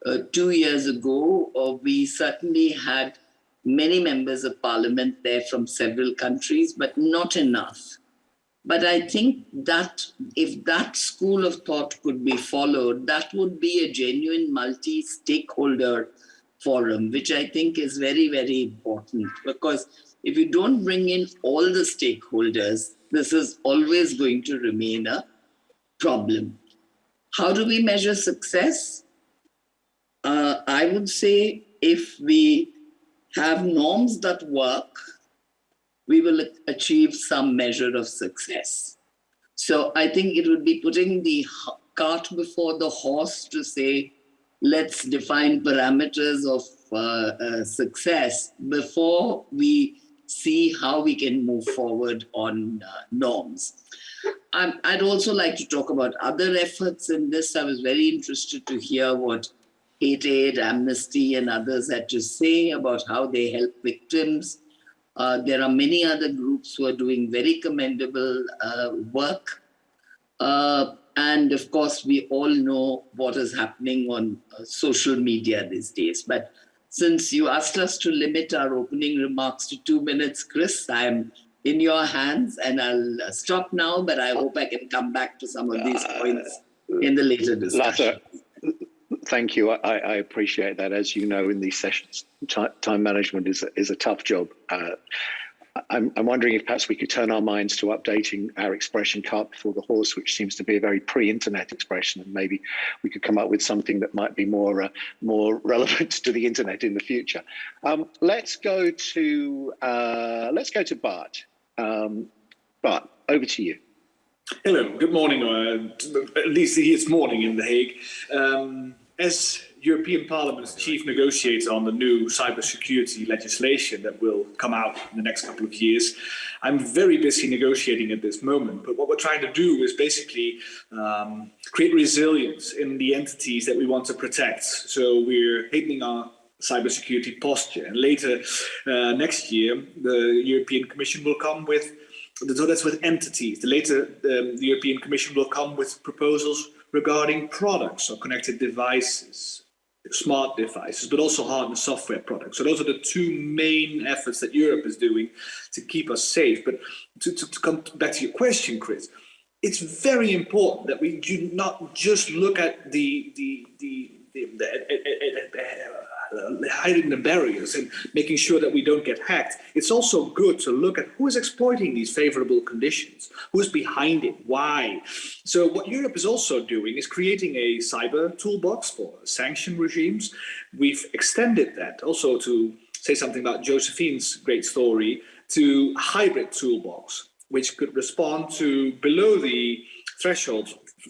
uh, two years ago, uh, we certainly had many members of parliament there from several countries, but not enough. But I think that if that school of thought could be followed, that would be a genuine multi-stakeholder forum, which I think is very, very important because if you don't bring in all the stakeholders, this is always going to remain a problem. How do we measure success? Uh, I would say if we have norms that work, we will achieve some measure of success. So I think it would be putting the cart before the horse to say, let's define parameters of uh, uh, success before we see how we can move forward on uh, norms. i would also like to talk about other efforts in this. I was very interested to hear what Hate Aid, Amnesty, and others had to say about how they help victims. Uh, there are many other groups who are doing very commendable uh, work. Uh, and of course, we all know what is happening on uh, social media these days. But since you asked us to limit our opening remarks to two minutes, Chris, I'm in your hands and I'll stop now, but I hope I can come back to some of these uh, points in the later discussion. Thank you. I, I, appreciate that. As you know, in these sessions, time management is a, is a tough job. Uh, I'm, I'm, wondering if perhaps we could turn our minds to updating our expression cart before the horse, which seems to be a very pre-internet expression, and maybe we could come up with something that might be more uh, more [laughs] relevant to the internet in the future. Um, let's go to uh, let's go to Bart. Um, Bart, over to you. Hello, good morning, or uh, at least it's morning in The Hague. Um, as European Parliament's chief negotiator on the new cybersecurity legislation that will come out in the next couple of years, I'm very busy negotiating at this moment. But what we're trying to do is basically um, create resilience in the entities that we want to protect. So we're heightening our cybersecurity posture. And later uh, next year, the European Commission will come with so that's with entities. The later um, the European Commission will come with proposals regarding products or connected devices, smart devices, but also hardware and software products. So those are the two main efforts that Europe is doing to keep us safe. But to, to, to come back to your question, Chris, it's very important that we do not just look at the the the, the, the, the Uh, hiding the barriers and making sure that we don't get hacked. It's also good to look at who is exploiting these favorable conditions, who's behind it, why. So what Europe is also doing is creating a cyber toolbox for sanction regimes. We've extended that also to say something about Josephine's great story to hybrid toolbox, which could respond to below the threshold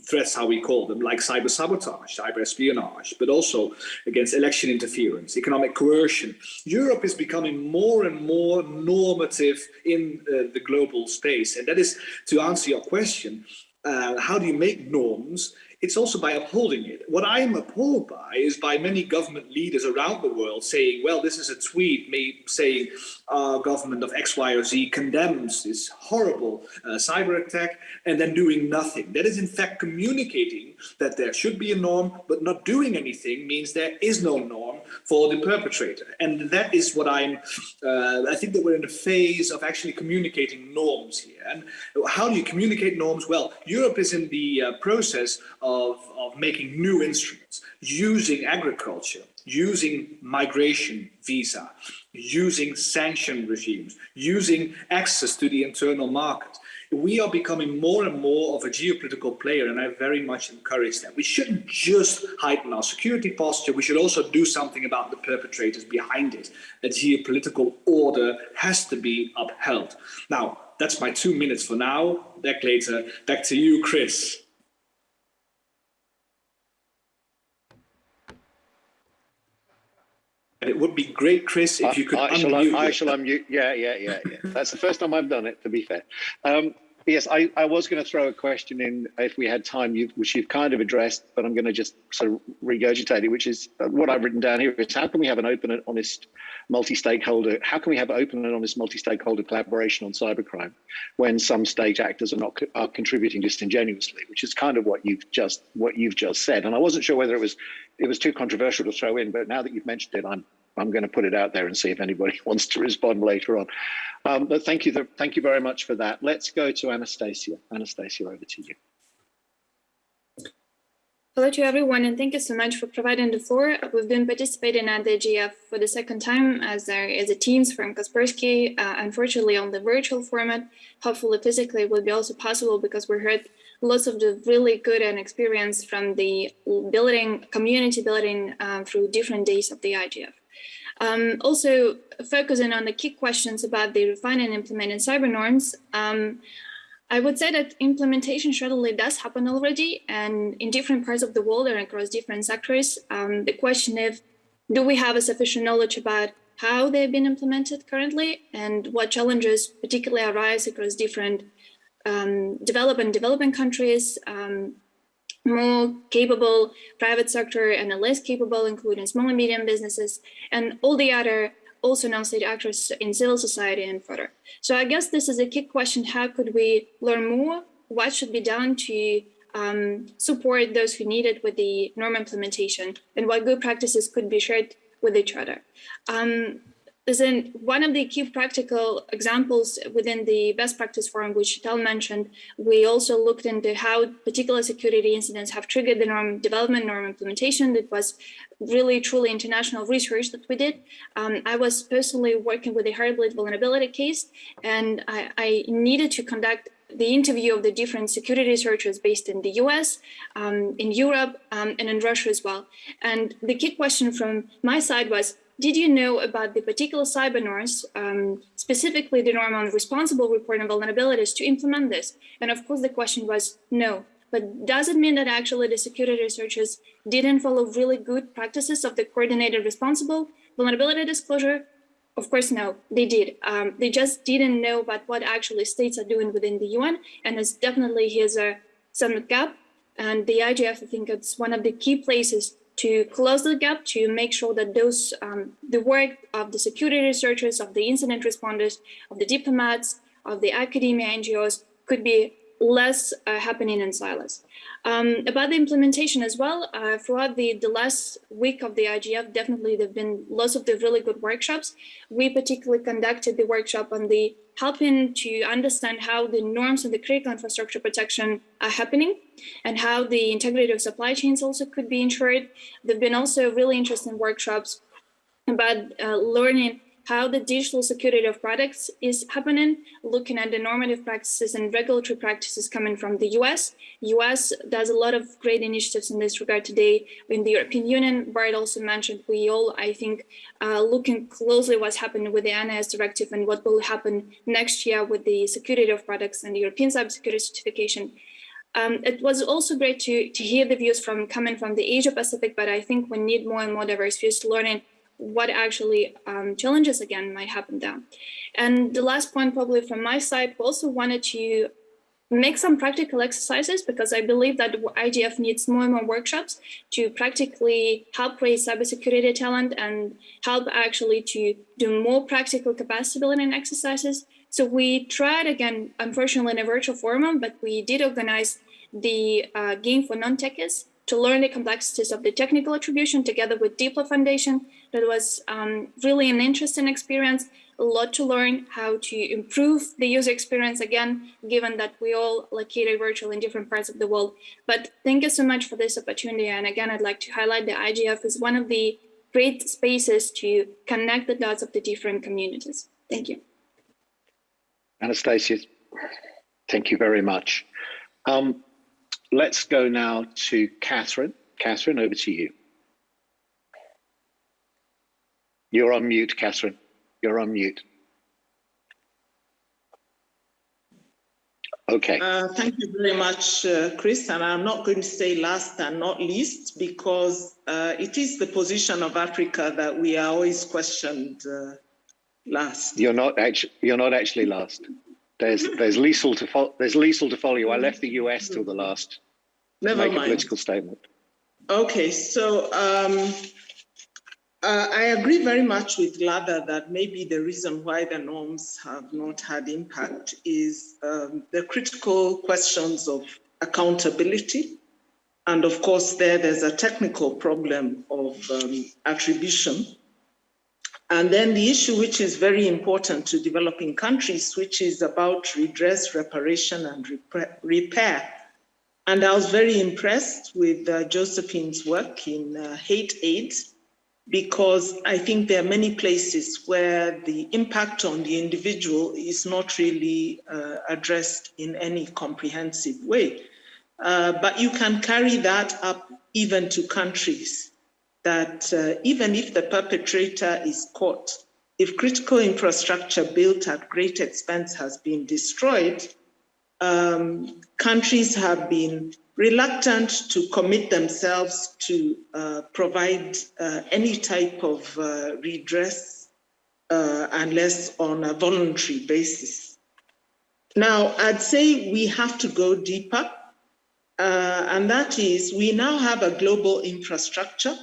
threats, how we call them, like cyber sabotage, cyber espionage, but also against election interference, economic coercion. Europe is becoming more and more normative in uh, the global space. And that is, to answer your question, uh, how do you make norms it's also by upholding it. What I am appalled by is by many government leaders around the world saying, well, this is a tweet me saying our government of X, Y, or Z condemns this horrible uh, cyber attack and then doing nothing. That is in fact communicating that there should be a norm, but not doing anything means there is no norm for the perpetrator. And that is what I'm, uh, I think that we're in a phase of actually communicating norms here. And how do you communicate norms? Well, Europe is in the uh, process of, of making new instruments, using agriculture, using migration visa, using sanction regimes, using access to the internal market. We are becoming more and more of a geopolitical player, and I very much encourage that. We shouldn't just heighten our security posture, we should also do something about the perpetrators behind it. A geopolitical order has to be upheld. Now, that's my two minutes for now. Back later. Back to you, Chris. And it would be great, Chris, if you could I, I shall, unmute. I shall unmute. Yeah, yeah, yeah, yeah. That's the first time I've done it, to be fair. Um, yes, I, I was going to throw a question in if we had time, you, which you've kind of addressed, but I'm going to just sort of regurgitate it, which is uh, what I've written down here is how can we have an open and honest multi-stakeholder, how can we have open and honest multi-stakeholder collaboration on cybercrime when some state actors are not are contributing disingenuously, which is kind of what you've just what you've just said. And I wasn't sure whether it was it was too controversial to throw in, but now that you've mentioned it, I'm I'm going to put it out there and see if anybody [laughs] wants to respond later on. Um, but thank you, thank you very much for that. Let's go to Anastasia. Anastasia, over to you. Hello to everyone, and thank you so much for providing the floor. We've been participating at the IGF for the second time as there is a teams from Kaspersky, uh, unfortunately on the virtual format. Hopefully physically it will be also possible because we heard lots of the really good and experience from the building, community building uh, through different days of the IGF. Um, also focusing on the key questions about the refine and implementing cyber norms, um, I would say that implementation surely does happen already and in different parts of the world and across different sectors. Um, the question is, do we have a sufficient knowledge about how they've been implemented currently and what challenges particularly arise across different um, developing developing countries, um, more capable private sector and less capable, including small and medium businesses, and all the other also non-state actors in civil society and further. So I guess this is a key question. How could we learn more? What should be done to um, support those who need it with the norm implementation and what good practices could be shared with each other? Um, then one of the key practical examples within the best practice forum, which Tal mentioned, we also looked into how particular security incidents have triggered the norm development, norm implementation. It was really truly international research that we did. Um, I was personally working with a Heartbleed vulnerability case, and I, I needed to conduct the interview of the different security researchers based in the US, um, in Europe, um, and in Russia as well. And the key question from my side was, did you know about the particular cyber norms, um, specifically the norm on responsible reporting vulnerabilities to implement this? And of course, the question was no. But does it mean that actually the security researchers didn't follow really good practices of the coordinated responsible vulnerability disclosure? Of course, no, they did. Um, they just didn't know about what actually states are doing within the UN. And it's definitely here's a some gap. And the IGF, I think it's one of the key places to close the gap to make sure that those um, the work of the security researchers, of the incident responders, of the diplomats, of the academia NGOs could be less uh, happening in silos. Um, about the implementation as well, uh, throughout the, the last week of the IGF, definitely there have been lots of the really good workshops. We particularly conducted the workshop on the helping to understand how the norms of the critical infrastructure protection are happening and how the integrity of supply chains also could be ensured. There have been also really interesting workshops about uh, learning how the digital security of products is happening, looking at the normative practices and regulatory practices coming from the US. US does a lot of great initiatives in this regard today in the European Union. Bart also mentioned we all, I think, uh, looking closely what's happening with the NIS directive and what will happen next year with the security of products and the European cybersecurity certification. Um, it was also great to, to hear the views from coming from the Asia Pacific, but I think we need more and more diverse views to learning what actually um, challenges again might happen there. And the last point probably from my side, we also wanted to make some practical exercises because I believe that IGF needs more and more workshops to practically help raise cybersecurity talent and help actually to do more practical capacity building exercises. So we tried again, unfortunately in a virtual forum, but we did organize the uh, game for non-techies to learn the complexities of the technical attribution together with Diplo Foundation. That was um, really an interesting experience, a lot to learn how to improve the user experience again, given that we all located virtually in different parts of the world. But thank you so much for this opportunity. And again, I'd like to highlight the IGF is one of the great spaces to connect the dots of the different communities. Thank you. Anastasia, thank you very much. Um, Let's go now to Catherine. Catherine, over to you. You're on mute, Catherine. You're on mute. Okay. Uh, thank you very much, uh, Chris. And I'm not going to say last and not least because uh, it is the position of Africa that we are always questioned uh, last. You're not actually. You're not actually last. There's there's Liesl to follow. There's Liesl to follow you. I left the US till the last. Never make mind. a political statement. Okay, so um, uh, I agree very much with Latha that maybe the reason why the norms have not had impact is um, the critical questions of accountability. And of course, there, there's a technical problem of um, attribution. And then the issue, which is very important to developing countries, which is about redress, reparation, and repair. And I was very impressed with uh, Josephine's work in uh, HateAid, because I think there are many places where the impact on the individual is not really uh, addressed in any comprehensive way. Uh, but you can carry that up even to countries that uh, even if the perpetrator is caught, if critical infrastructure built at great expense has been destroyed, um, countries have been reluctant to commit themselves to uh, provide uh, any type of uh, redress uh, unless on a voluntary basis. Now, I'd say we have to go deeper, uh, and that is we now have a global infrastructure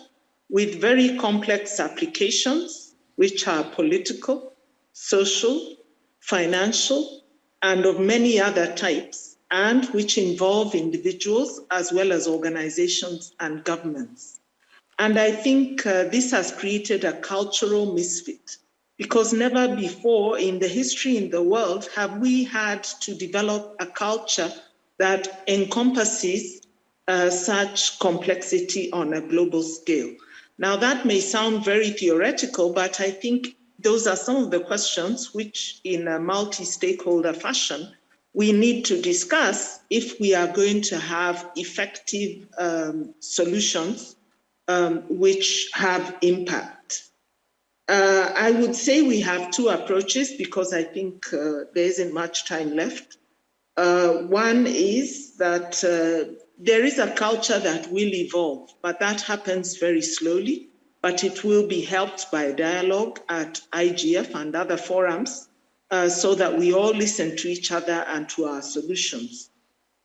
with very complex applications, which are political, social, financial, and of many other types, and which involve individuals as well as organizations and governments. And I think uh, this has created a cultural misfit because never before in the history in the world have we had to develop a culture that encompasses uh, such complexity on a global scale. Now, that may sound very theoretical, but I think those are some of the questions which, in a multi stakeholder fashion, we need to discuss if we are going to have effective um, solutions um, which have impact. Uh, I would say we have two approaches because I think uh, there isn't much time left. Uh, one is that uh, there is a culture that will evolve, but that happens very slowly. But it will be helped by dialogue at IGF and other forums uh, so that we all listen to each other and to our solutions.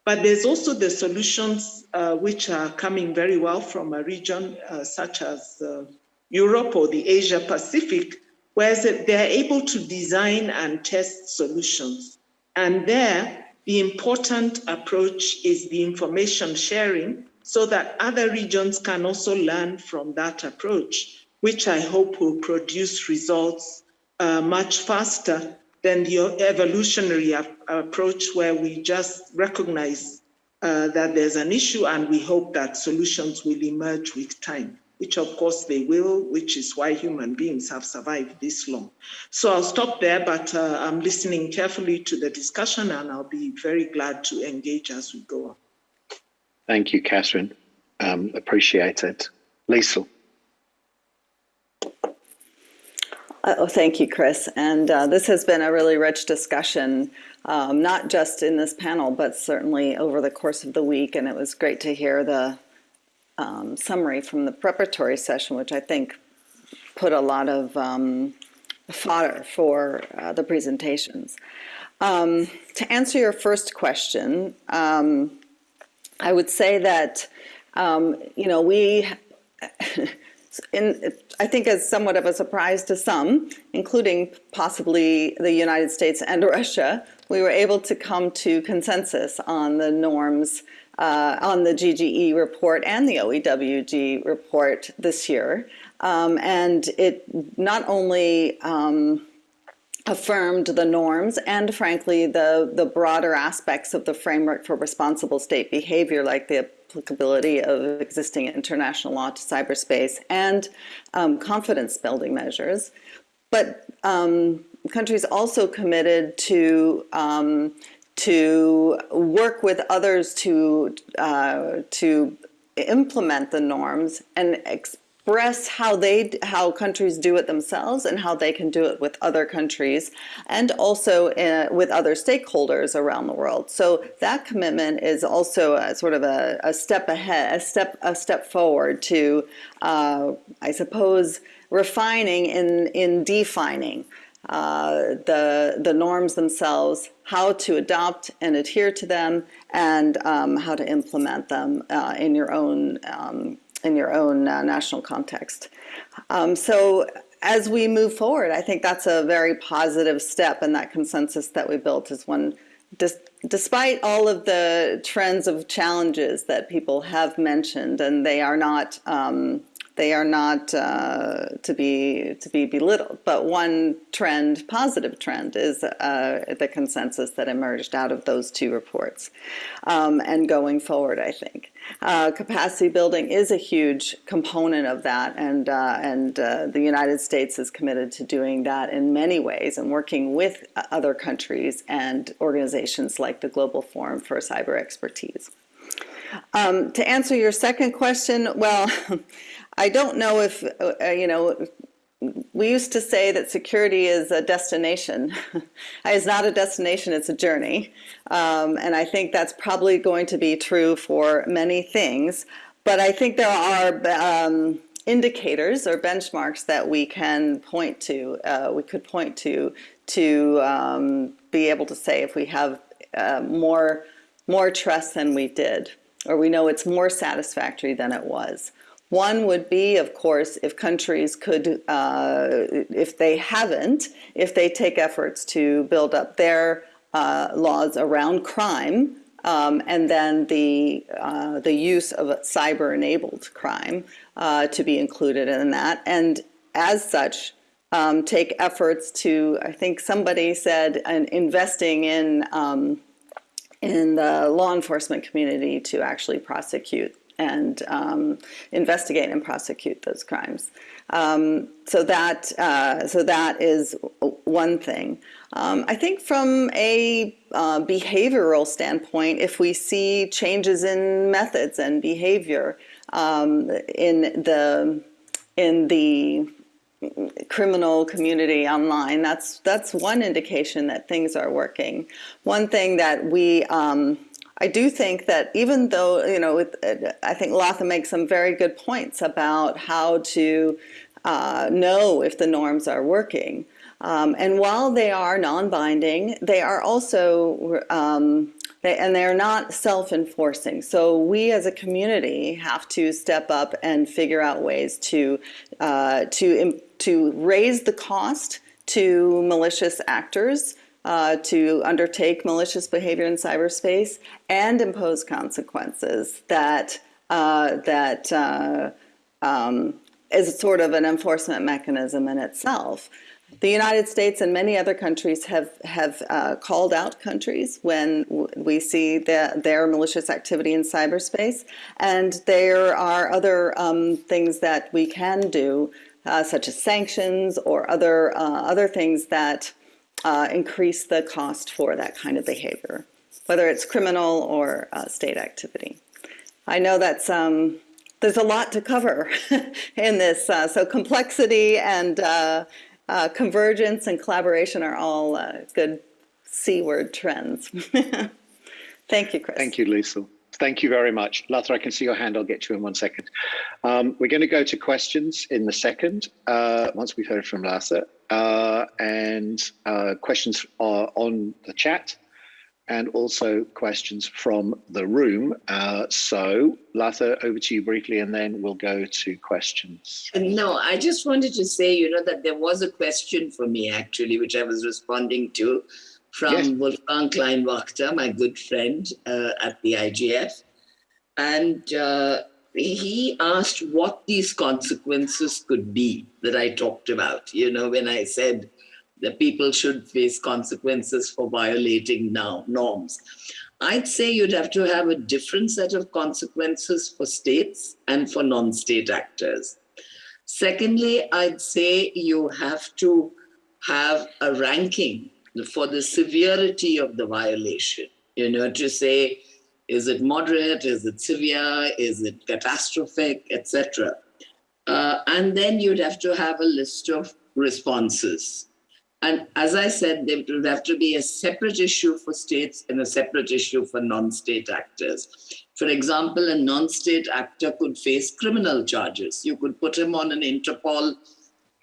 But there's also the solutions uh, which are coming very well from a region uh, such as uh, Europe or the Asia Pacific, where they're able to design and test solutions. And there, the important approach is the information sharing so that other regions can also learn from that approach, which I hope will produce results uh, much faster than the evolutionary approach where we just recognize uh, that there's an issue and we hope that solutions will emerge with time, which of course they will, which is why human beings have survived this long. So I'll stop there, but uh, I'm listening carefully to the discussion and I'll be very glad to engage as we go on. Thank you, Katherine. Um, appreciate it. Liesyl. Uh, oh, thank you, Chris. And uh, this has been a really rich discussion, um, not just in this panel, but certainly over the course of the week. And it was great to hear the um, summary from the preparatory session, which I think put a lot of um, fodder for uh, the presentations. Um, to answer your first question, um, I would say that, um, you know, we, [laughs] in, I think as somewhat of a surprise to some, including possibly the United States and Russia, we were able to come to consensus on the norms uh, on the GGE report and the OEWG report this year. Um, and it not only um, affirmed the norms and frankly the, the broader aspects of the framework for responsible state behavior like the applicability of existing international law to cyberspace and um, confidence building measures. But um, countries also committed to um, to work with others to uh, to implement the norms and express how they how countries do it themselves and how they can do it with other countries and also uh, with other stakeholders around the world. So that commitment is also a, sort of a, a, step ahead, a step a step forward to, uh, I suppose, refining in in defining. Uh, the the norms themselves, how to adopt and adhere to them, and um, how to implement them uh, in your own um, in your own uh, national context. Um, so as we move forward, I think that's a very positive step and that consensus that we built is one, despite all of the trends of challenges that people have mentioned, and they are not um, they are not uh, to be to be belittled. But one trend, positive trend, is uh, the consensus that emerged out of those two reports. Um, and going forward, I think uh, capacity building is a huge component of that, and uh, and uh, the United States is committed to doing that in many ways, and working with other countries and organizations like the Global Forum for Cyber Expertise. Um, to answer your second question, well, [laughs] I don't know if, uh, you know, we used to say that security is a destination. [laughs] it's not a destination, it's a journey. Um, and I think that's probably going to be true for many things. But I think there are um, indicators or benchmarks that we can point to, uh, we could point to, to um, be able to say if we have uh, more, more trust than we did, or we know it's more satisfactory than it was. One would be, of course, if countries could, uh, if they haven't, if they take efforts to build up their uh, laws around crime, um, and then the uh, the use of cyber-enabled crime uh, to be included in that, and as such, um, take efforts to. I think somebody said, investing in um, in the law enforcement community to actually prosecute and um, investigate and prosecute those crimes. Um, so that uh, so that is one thing. Um, I think from a uh, behavioral standpoint, if we see changes in methods and behavior um, in the in the criminal community online, that's that's one indication that things are working. One thing that we um, I do think that even though, you know, with, I think Latha makes some very good points about how to uh, know if the norms are working. Um, and while they are non-binding, they are also, um, they, and they're not self-enforcing. So we as a community have to step up and figure out ways to, uh, to, to raise the cost to malicious actors uh, to undertake malicious behavior in cyberspace and impose consequences that uh, that uh, um, is sort of an enforcement mechanism in itself. The United States and many other countries have have uh, called out countries when we see the, their malicious activity in cyberspace, and there are other um, things that we can do, uh, such as sanctions or other uh, other things that uh, increase the cost for that kind of behavior, whether it's criminal or uh, state activity. I know that's um, there's a lot to cover [laughs] in this, uh, so complexity and uh, uh, convergence and collaboration are all uh, good C-word trends. [laughs] Thank you, Chris. Thank you, Lisa. Thank you very much. Latha, I can see your hand. I'll get you in one second. Um, we're going to go to questions in the second, once we've heard from Latha uh, and uh, questions are on the chat and also questions from the room. Uh, so Latha, over to you briefly, and then we'll go to questions. No, I just wanted to say, you know, that there was a question for me actually, which I was responding to from yes. Wolfgang Kleinwächter, my good friend uh, at the IGF. And uh, he asked what these consequences could be that I talked about, you know, when I said that people should face consequences for violating now norms. I'd say you'd have to have a different set of consequences for states and for non-state actors. Secondly, I'd say you have to have a ranking for the severity of the violation, you know, to say, is it moderate? Is it severe? Is it catastrophic, etc.? Uh, and then you'd have to have a list of responses. And as I said, there would have to be a separate issue for states and a separate issue for non-state actors. For example, a non-state actor could face criminal charges. You could put him on an Interpol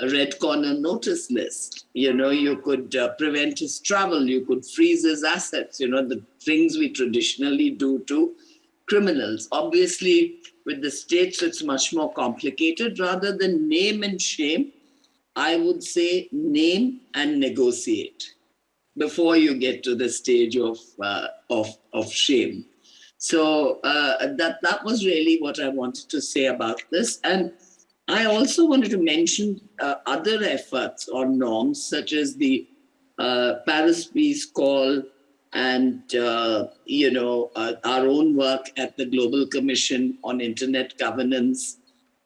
red corner notice list. You know, you could uh, prevent his travel. You could freeze his assets. You know, the things we traditionally do to criminals. Obviously, with the states, it's much more complicated. Rather than name and shame, I would say name and negotiate before you get to the stage of uh, of of shame. So uh, that that was really what I wanted to say about this. And I also wanted to mention uh, other efforts or norms, such as the uh, Paris Peace Call and uh, you know uh, our own work at the Global Commission on Internet Governance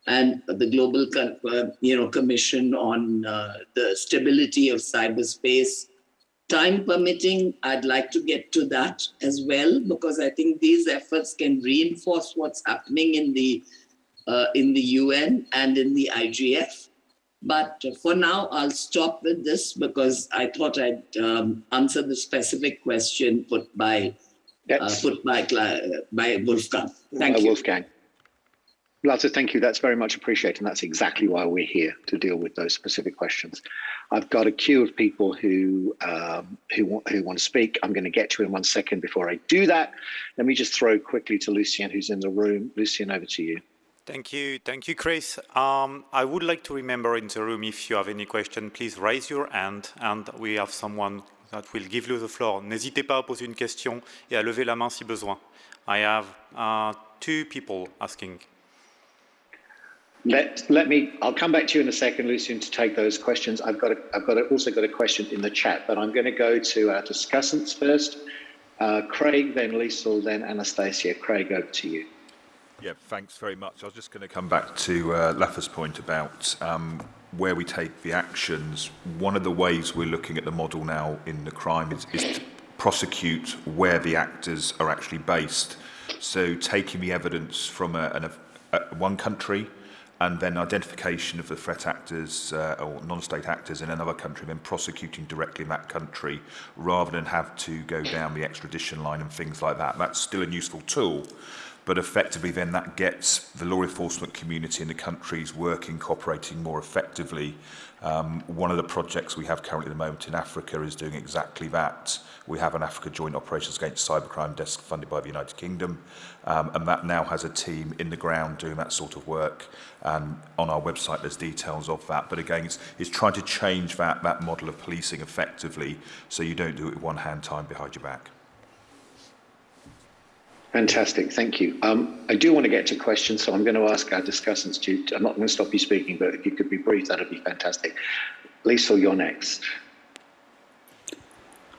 and the Global uh, you know Commission on uh, the Stability of Cyberspace. Time permitting, I'd like to get to that as well because I think these efforts can reinforce what's happening in the uh, in the UN and in the IGF. But for now, I'll stop with this because I thought I'd um, answer the specific question put by uh, put by by Wolfgang. Thank you, Wolfgang. Latha, thank you. That's very much appreciated. And that's exactly why we're here to deal with those specific questions. I've got a queue of people who um, who, want, who want to speak. I'm going to get to in one second. Before I do that, let me just throw quickly to Lucien, who's in the room. Lucien, over to you. Thank you. Thank you, Chris. Um, I would like to remember in the room, if you have any question, please raise your hand and we have someone that will give you the floor. N'hésitez pas à poser une question et à lever la main si besoin. I have uh, two people asking. Let, let me, I'll come back to you in a second, Lucien, to take those questions. I've got, a, I've got a, also got a question in the chat, but I'm going to go to our discussants first. Uh, Craig, then Liesyl, then Anastasia. Craig, over to you. Yeah, thanks very much. I was just going to come back to uh, Latha's point about um, where we take the actions. One of the ways we're looking at the model now in the crime is, is to prosecute where the actors are actually based. So taking the evidence from a, an, a, one country and then identification of the threat actors uh, or non-state actors in another country, then prosecuting directly in that country rather than have to go down the extradition line and things like that. That's still a useful tool, but effectively then that gets the law enforcement community in the countries working, cooperating more effectively. Um, one of the projects we have currently at the moment in Africa is doing exactly that. We have an Africa Joint Operations Against Cybercrime desk funded by the United Kingdom, um, and that now has a team in the ground doing that sort of work. And on our website, there's details of that. But again, it's, it's trying to change that, that model of policing effectively so you don't do it one hand tied behind your back. Fantastic, thank you. Um, I do want to get to questions, so I'm going to ask our discussants to, I'm not going to stop you speaking, but if you could be brief, that'd be fantastic. Lisa, you're next.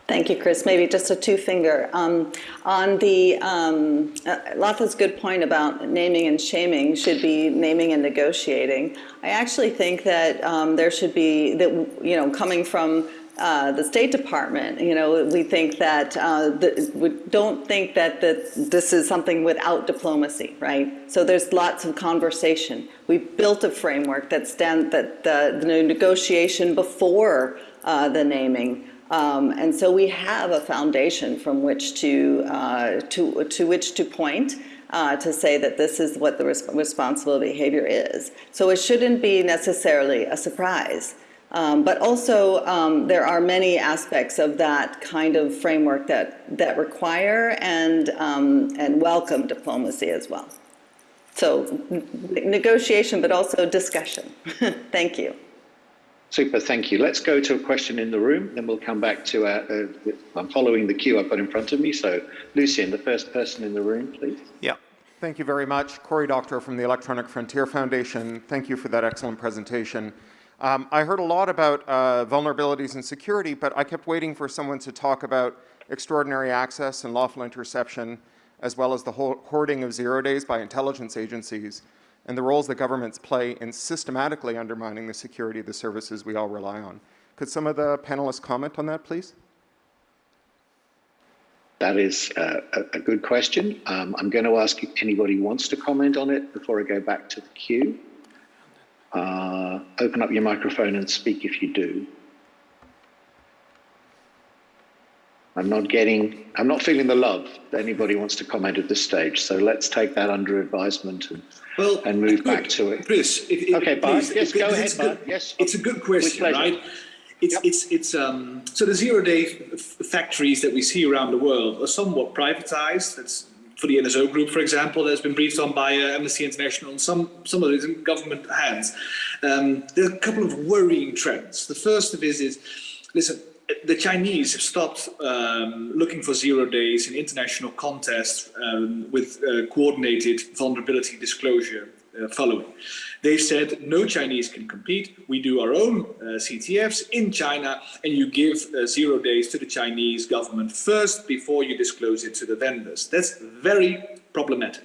Thank you, Chris. Maybe just a two-finger. Um, on the, um, uh, Latha's good point about naming and shaming should be naming and negotiating. I actually think that um, there should be, that you know, coming from uh, the State Department, you know, we think that, uh, the, we don't think that the, this is something without diplomacy, right? So there's lots of conversation. We've built a framework that stand, that the, the negotiation before uh, the naming. Um, and so we have a foundation from which to, uh, to, to which to point uh, to say that this is what the res responsible behavior is. So it shouldn't be necessarily a surprise. Um, but also, um, there are many aspects of that kind of framework that, that require and, um, and welcome diplomacy as well. So negotiation, but also discussion. [laughs] Thank you. Super, thank you. Let's go to a question in the room, then we'll come back to, uh, uh, I'm following the queue I've got in front of me. So Lucien, the first person in the room, please. Yeah. Thank you very much. Cory Doctorow from the Electronic Frontier Foundation. Thank you for that excellent presentation. Um, I heard a lot about uh, vulnerabilities and security, but I kept waiting for someone to talk about extraordinary access and lawful interception, as well as the hoarding of zero days by intelligence agencies, and the roles that governments play in systematically undermining the security of the services we all rely on. Could some of the panelists comment on that, please? That is uh, a, good question. Um, I'm going to ask if anybody wants to comment on it before I go back to the queue. Uh, open up your microphone and speak if you do. I'm not getting, I'm not feeling the love that anybody wants to comment at this stage. So let's take that under advisement and, well, and move back to it. Chris, okay, Bart, please, yes, go ahead, it's Bart. Good, yes, it's a good question, right? It's, yep. it's, it's, um, so the zero day factories that we see around the world are somewhat privatized. That's for the NSO group, for example, that's been briefed on by uh, Amnesty International, and some, some of it is in government hands. Um, there are a couple of worrying trends. The first of is, is listen, the Chinese have stopped um, looking for zero days in international contests um, with uh, coordinated vulnerability disclosure uh, following. They've said no Chinese can compete. We do our own uh, CTFs in China, and you give uh, zero days to the Chinese government first before you disclose it to the vendors. That's very problematic.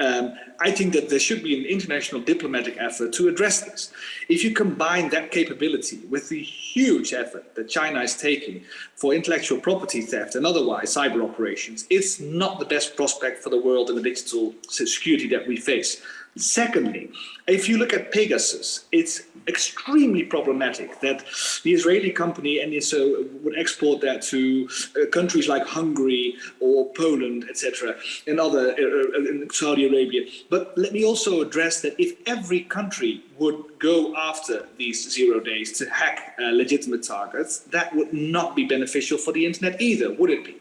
Um, I think that there should be an international diplomatic effort to address this. If you combine that capability with the huge effort that China is taking for intellectual property theft and otherwise cyber operations, it's not the best prospect for the world and the digital security that we face. Secondly, if you look at Pegasus, it's extremely problematic that the Israeli company NSO would export that to uh, countries like Hungary or Poland, etc., and other uh, in Saudi Arabia. But let me also address that if every country would go after these zero days to hack uh, legitimate targets, that would not be beneficial for the internet either, would it be?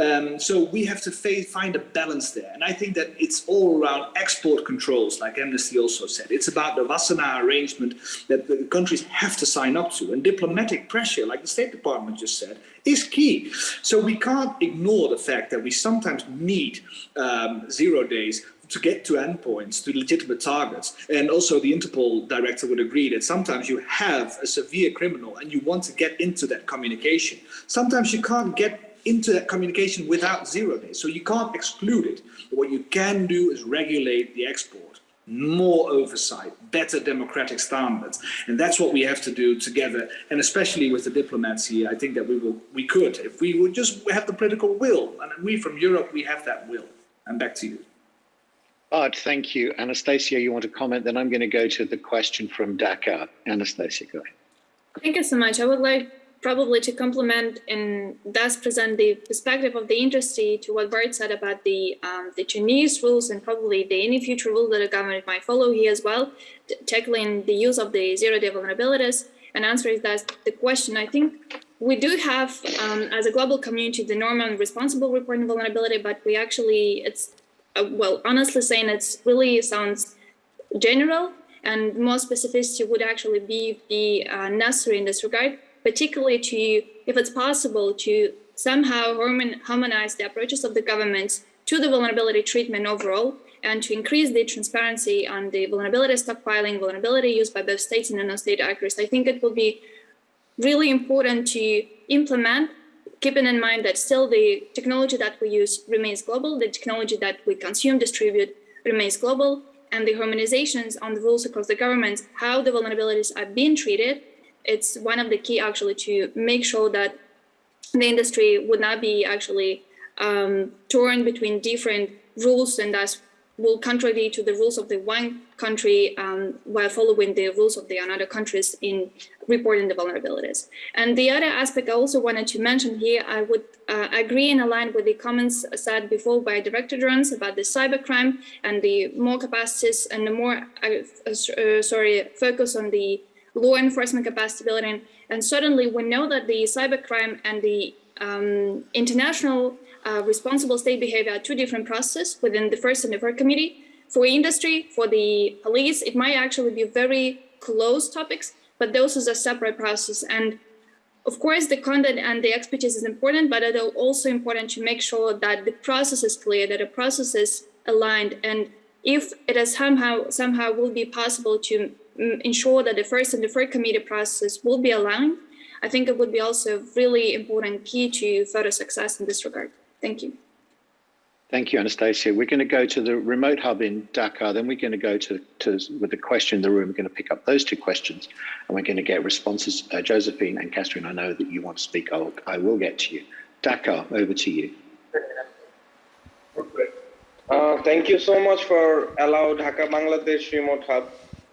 Um, so we have to find a balance there. And I think that it's all around export controls, like Amnesty also said. It's about the Wassenaar arrangement that the countries have to sign up to. And diplomatic pressure, like the State Department just said, is key. So we can't ignore the fact that we sometimes need um, zero days to get to endpoints, to legitimate targets. And also the Interpol director would agree that sometimes you have a severe criminal and you want to get into that communication. Sometimes you can't get into that communication without zero days. So you can't exclude it. But what you can do is regulate the export, more oversight, better democratic standards. And that's what we have to do together. And especially with the diplomats here, I think that we will, we could, if we would just have the political will. And we from Europe, we have that will. And back to you. Art, thank you. Anastasia, you want to comment? Then I'm going to go to the question from Dhaka. Anastasia, go ahead. Thank you so much. I would like probably to complement and thus present the perspective of the industry to what Bart said about the um, the Chinese rules and probably the any future rule that the government might follow here as well, tackling the use of the zero-day vulnerabilities. And answering that the question, I think we do have, um, as a global community, the norm and responsible reporting vulnerability, but we actually, it's uh, well, honestly saying it's really sounds general and more specificity would actually be, be uh, necessary in this regard, particularly to, if it's possible, to somehow harmonize the approaches of the governments to the vulnerability treatment overall and to increase the transparency on the vulnerability stockpiling, vulnerability used by both states and non-state actors. I think it will be really important to implement keeping in mind that still the technology that we use remains global, the technology that we consume, distribute remains global, and the harmonizations on the rules across the governments, how the vulnerabilities are being treated, it's one of the key actually to make sure that the industry would not be actually um, torn between different rules and thus will contrary to the rules of the one country um, while following the rules of the another countries in reporting the vulnerabilities. And the other aspect I also wanted to mention here, I would uh, agree and align with the comments said before by Director Jones about the cybercrime and the more capacities and the more, uh, uh, sorry, focus on the law enforcement capacity building. And certainly we know that the cybercrime and the um, international uh, responsible state behavior are two different processes within the first and the third committee. For industry, for the police, it might actually be very close topics, but those is a separate process. And of course, the content and the expertise is important, but it's also important to make sure that the process is clear, that the process is aligned. And if it is somehow somehow will be possible to ensure that the first and the third committee process will be aligned, I think it would be also really important key to further success in this regard. Thank you. Thank you, Anastasia. We're going to go to the remote hub in Dhaka, then we're going to go to, to with the question in the room. We're going to pick up those two questions and we're going to get responses. Uh, Josephine and Katherine, I know that you want to speak. I'll, I will get to you. Dhaka, over to you. Uh, thank you so much for allowing Dhaka Bangladesh remote hub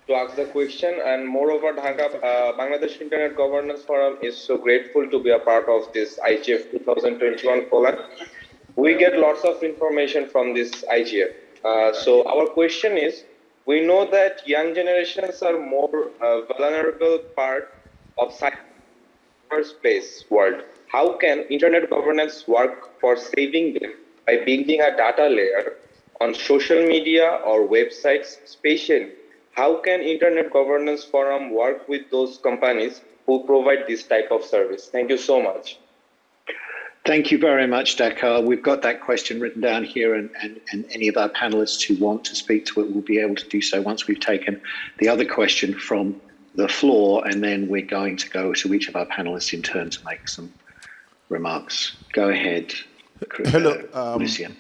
to ask the question. And moreover, Dhaka, uh, Bangladesh Internet Governance Forum is so grateful to be a part of this IGF 2021 forum. We get lots of information from this IGF. Uh, so our question is, we know that young generations are more uh, vulnerable part of cyberspace world. How can internet governance work for saving them by building a data layer on social media or websites, especially how can Internet Governance Forum work with those companies who provide this type of service? Thank you so much. Thank you very much, Dhaka. We've got that question written down here, and, and, and any of our panelists who want to speak to it will be able to do so once we've taken the other question from the floor, and then we're going to go to each of our panelists in turn to make some remarks. Go ahead, Hello, um, Lucien.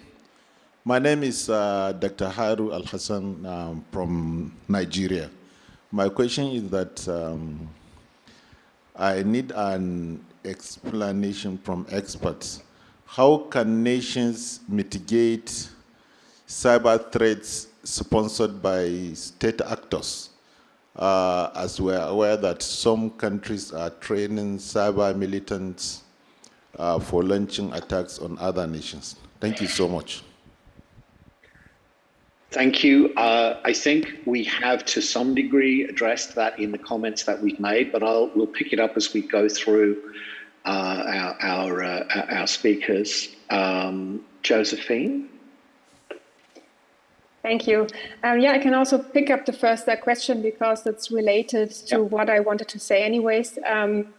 My name is uh, Dr. Haru Al Hassan um, from Nigeria. My question is that um, I need an explanation from experts. How can nations mitigate cyber threats sponsored by state actors? Uh, as we're aware that some countries are training cyber militants uh, for launching attacks on other nations. Thank you so much. Thank you. Uh, I think we have to some degree addressed that in the comments that we've made, but I'll, we'll pick it up as we go through uh, our, our, uh, our speakers. Um, Josephine? Thank you. Um, yeah, I can also pick up the first uh, question because it's related to yep. what I wanted to say anyways. Um,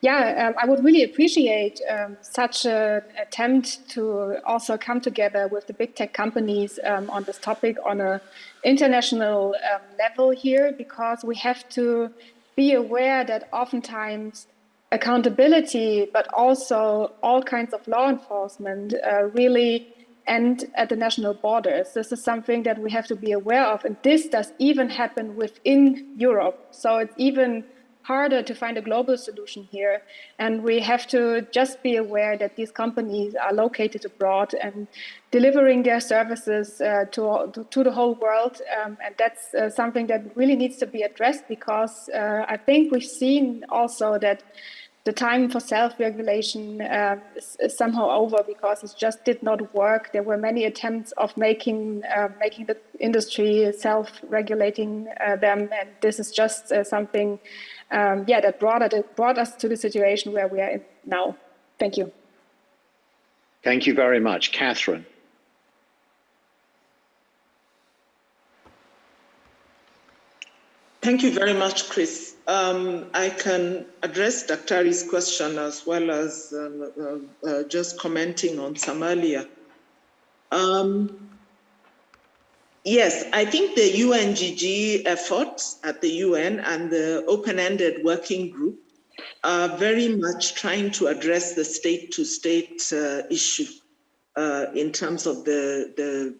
yeah, um, I would really appreciate um, such an attempt to also come together with the big tech companies um, on this topic on a international um, level here, because we have to be aware that oftentimes accountability, but also all kinds of law enforcement uh, really end at the national borders. This is something that we have to be aware of. And this does even happen within Europe. So it's even harder to find a global solution here. And we have to just be aware that these companies are located abroad and delivering their services uh, to, to the whole world. Um, and that's uh, something that really needs to be addressed because uh, I think we've seen also that the time for self-regulation uh, is, is, somehow over because it just did not work. There were many attempts of making uh, making the industry self-regulating uh, them, and this is just uh, something um, yeah, that brought, it, brought us to the situation where we are in now. Thank you. Thank you very much. Katherine. Thank you very much, Chris. Um, I can address Daktari's question as well as uh, uh, uh, just commenting on Somalia. Um, Yes, I think the UNGG efforts at the UN and the open-ended working group are very much trying to address the state-to-state -state, uh, issue uh, in terms of the, the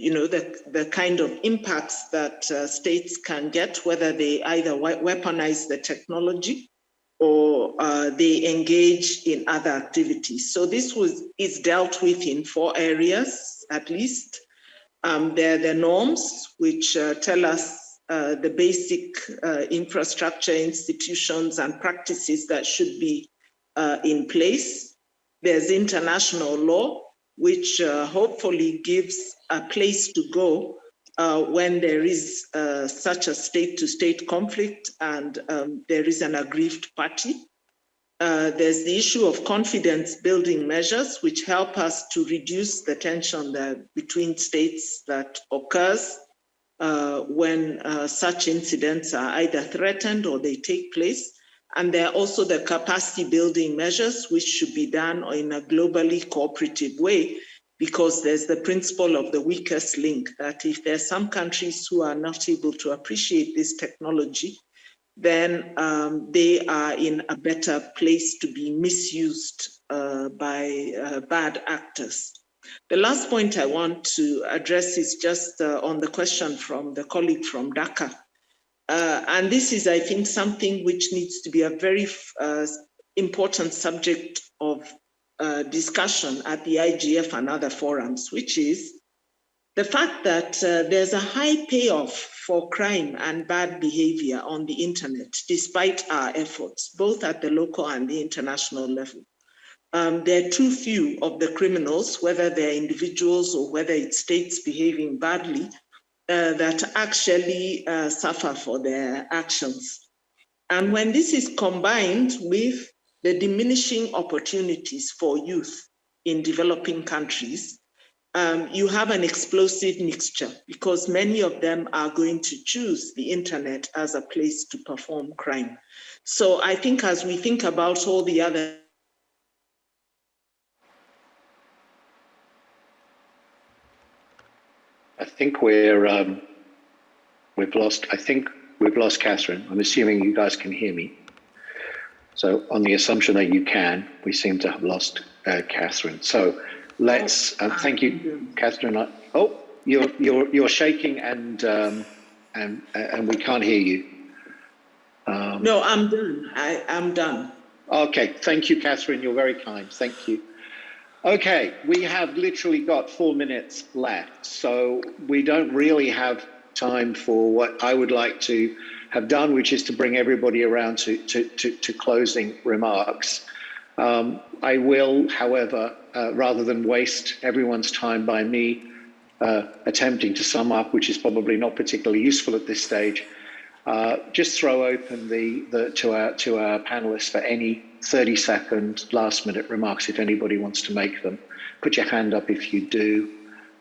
you know, the, the kind of impacts that uh, states can get, whether they either weaponize the technology or uh, they engage in other activities. So this was is dealt with in four areas, at least. Um, there are the norms, which uh, tell us uh, the basic uh, infrastructure, institutions, and practices that should be uh, in place. There's international law, which uh, hopefully gives a place to go uh, when there is such a state-to-state -state conflict and um, there is an aggrieved party. Uh, there's the issue of confidence building measures, which help us to reduce the tension that, between states that occurs uh, when uh, such incidents are either threatened or they take place. And there are also the capacity building measures, which should be done in a globally cooperative way, because there's the principle of the weakest link, that if there are some countries who are not able to appreciate this technology, then um, they are in a better place to be misused uh, by uh, bad actors. The last point I want to address is just uh, on the question from the colleague from Dhaka. Uh, and this is, I think, something which needs to be a very uh, important subject of uh, discussion at the IGF and other forums, which is the fact that uh, there's a high payoff for crime and bad behavior on the internet, despite our efforts, both at the local and the international level. Um, there are too few of the criminals, whether they're individuals or whether it's states behaving badly, uh, that actually uh, suffer for their actions. And when this is combined with the diminishing opportunities for youth in developing countries, um, you have an explosive mixture because many of them are going to choose the internet as a place to perform crime. So I think as we think about all the other think we're um, we've lost. I think we've lost Katherine. I'm assuming you guys can hear me. So on the assumption that you can, we seem to have lost uh, Katherine. So let's uh, thank you, Katherine. Oh, you're [laughs] you're you're shaking and um, and and we can't hear you. Um, no, I'm done. I, I am done. Okay, thank you, Katherine. You're very kind. Thank you. Okay, we have literally got four minutes left, so we don't really have time for what I would like to have done, which is to bring everybody around to, to, to, to closing remarks. Um, I will, however, uh, rather than waste everyone's time by me uh, attempting to sum up, which is probably not particularly useful at this stage, uh, just throw open the, the to our to our panelists for any 30 second last minute remarks if anybody wants to make them. Put your hand up if you do.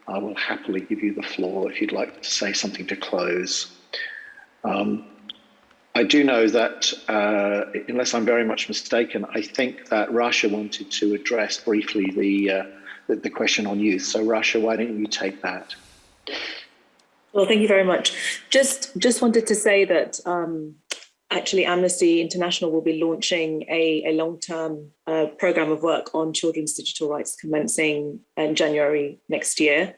I will happily give you the floor if you'd like to say something to close. Um, I do know that, uh, unless I'm very much mistaken, I think that Russia wanted to address briefly the, uh, the, the question on youth. So, Russia, why don't you take that? Well, thank you very much. Just just wanted to say that um, actually Amnesty International will be launching a, a long-term uh, program of work on children's digital rights commencing in January next year.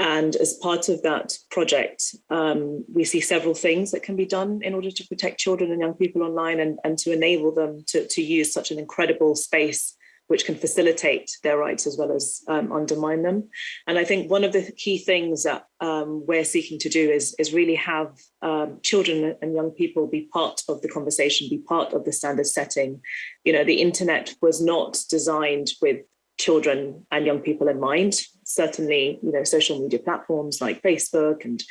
And as part of that project, um, we see several things that can be done in order to protect children and young people online and, and to enable them to, to use such an incredible space which can facilitate their rights as well as um, undermine them. And I think one of the key things that um, we're seeking to do is, is really have um, children and young people be part of the conversation, be part of the standard setting. You know, the internet was not designed with children and young people in mind. Certainly, you know, social media platforms like Facebook and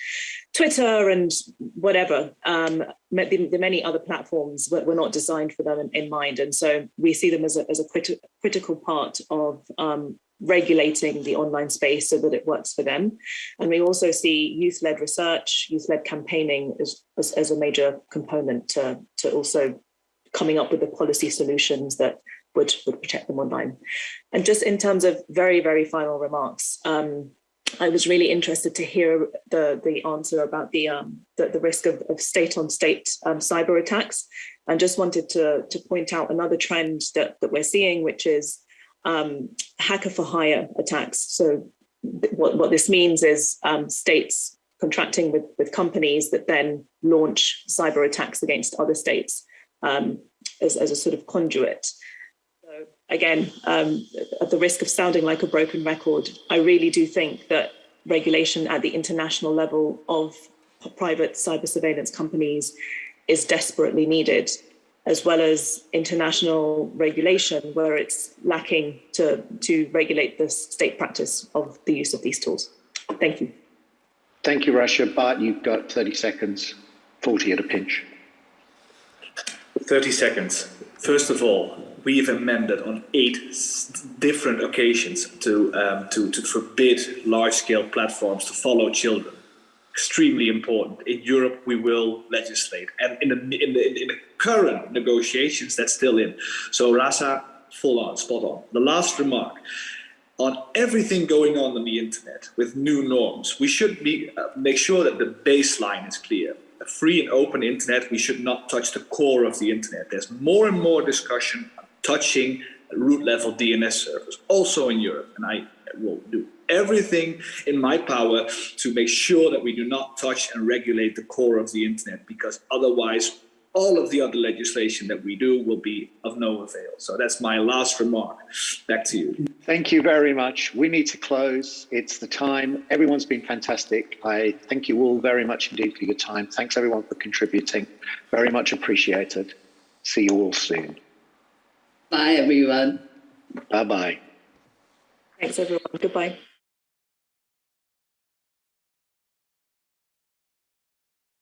Twitter and whatever, um, the, the, many other platforms were, were not designed for them in, in, mind. And so we see them as a, as a criti critical part of um, regulating the online space so that it works for them. And we also see youth-led research, youth-led campaigning as, as, as, a major component to, to also coming up with the policy solutions that would, would protect them online. And just in terms of very, very final remarks, um, I was really interested to hear the, the answer about the, um, the, the risk of, of state-on-state um, cyber attacks. And just wanted to, to point out another trend that, that we're seeing, which is um, hacker for hire attacks. So what, what this means is um, states contracting with, with companies that then launch cyber attacks against other states um, as, as a sort of conduit again, um, at the risk of sounding like a broken record, I really do think that regulation at the international level of private cyber surveillance companies is desperately needed, as well as international regulation where it's lacking to, to regulate the state practice of the use of these tools. Thank you. Thank you, Rasha. Bart, you've got 30 seconds, 40 at a pinch. 30 seconds. First of all, we've amended on eight different occasions to, um, to, to forbid large-scale platforms to follow children. Extremely important. In Europe, we will legislate. And in the, in the, in the current negotiations, that's still in. So Rasha, full on, spot on. The last remark on everything going on on the internet with new norms, we should be, uh, make sure that the baseline is clear. A free and open internet, we should not touch the core of the internet. There's more and more discussion touching root level DNS servers, also in Europe. And I will do everything in my power to make sure that we do not touch and regulate the core of the internet, because otherwise all of the other legislation that we do will be of no avail. So that's my last remark. Back to you. Thank you very much. We need to close. It's the time. Everyone's been fantastic. I thank you all very much indeed for your time. Thanks everyone for contributing. Very much appreciated. See you all soon. Bye, everyone. Bye bye. Thanks, everyone. Goodbye.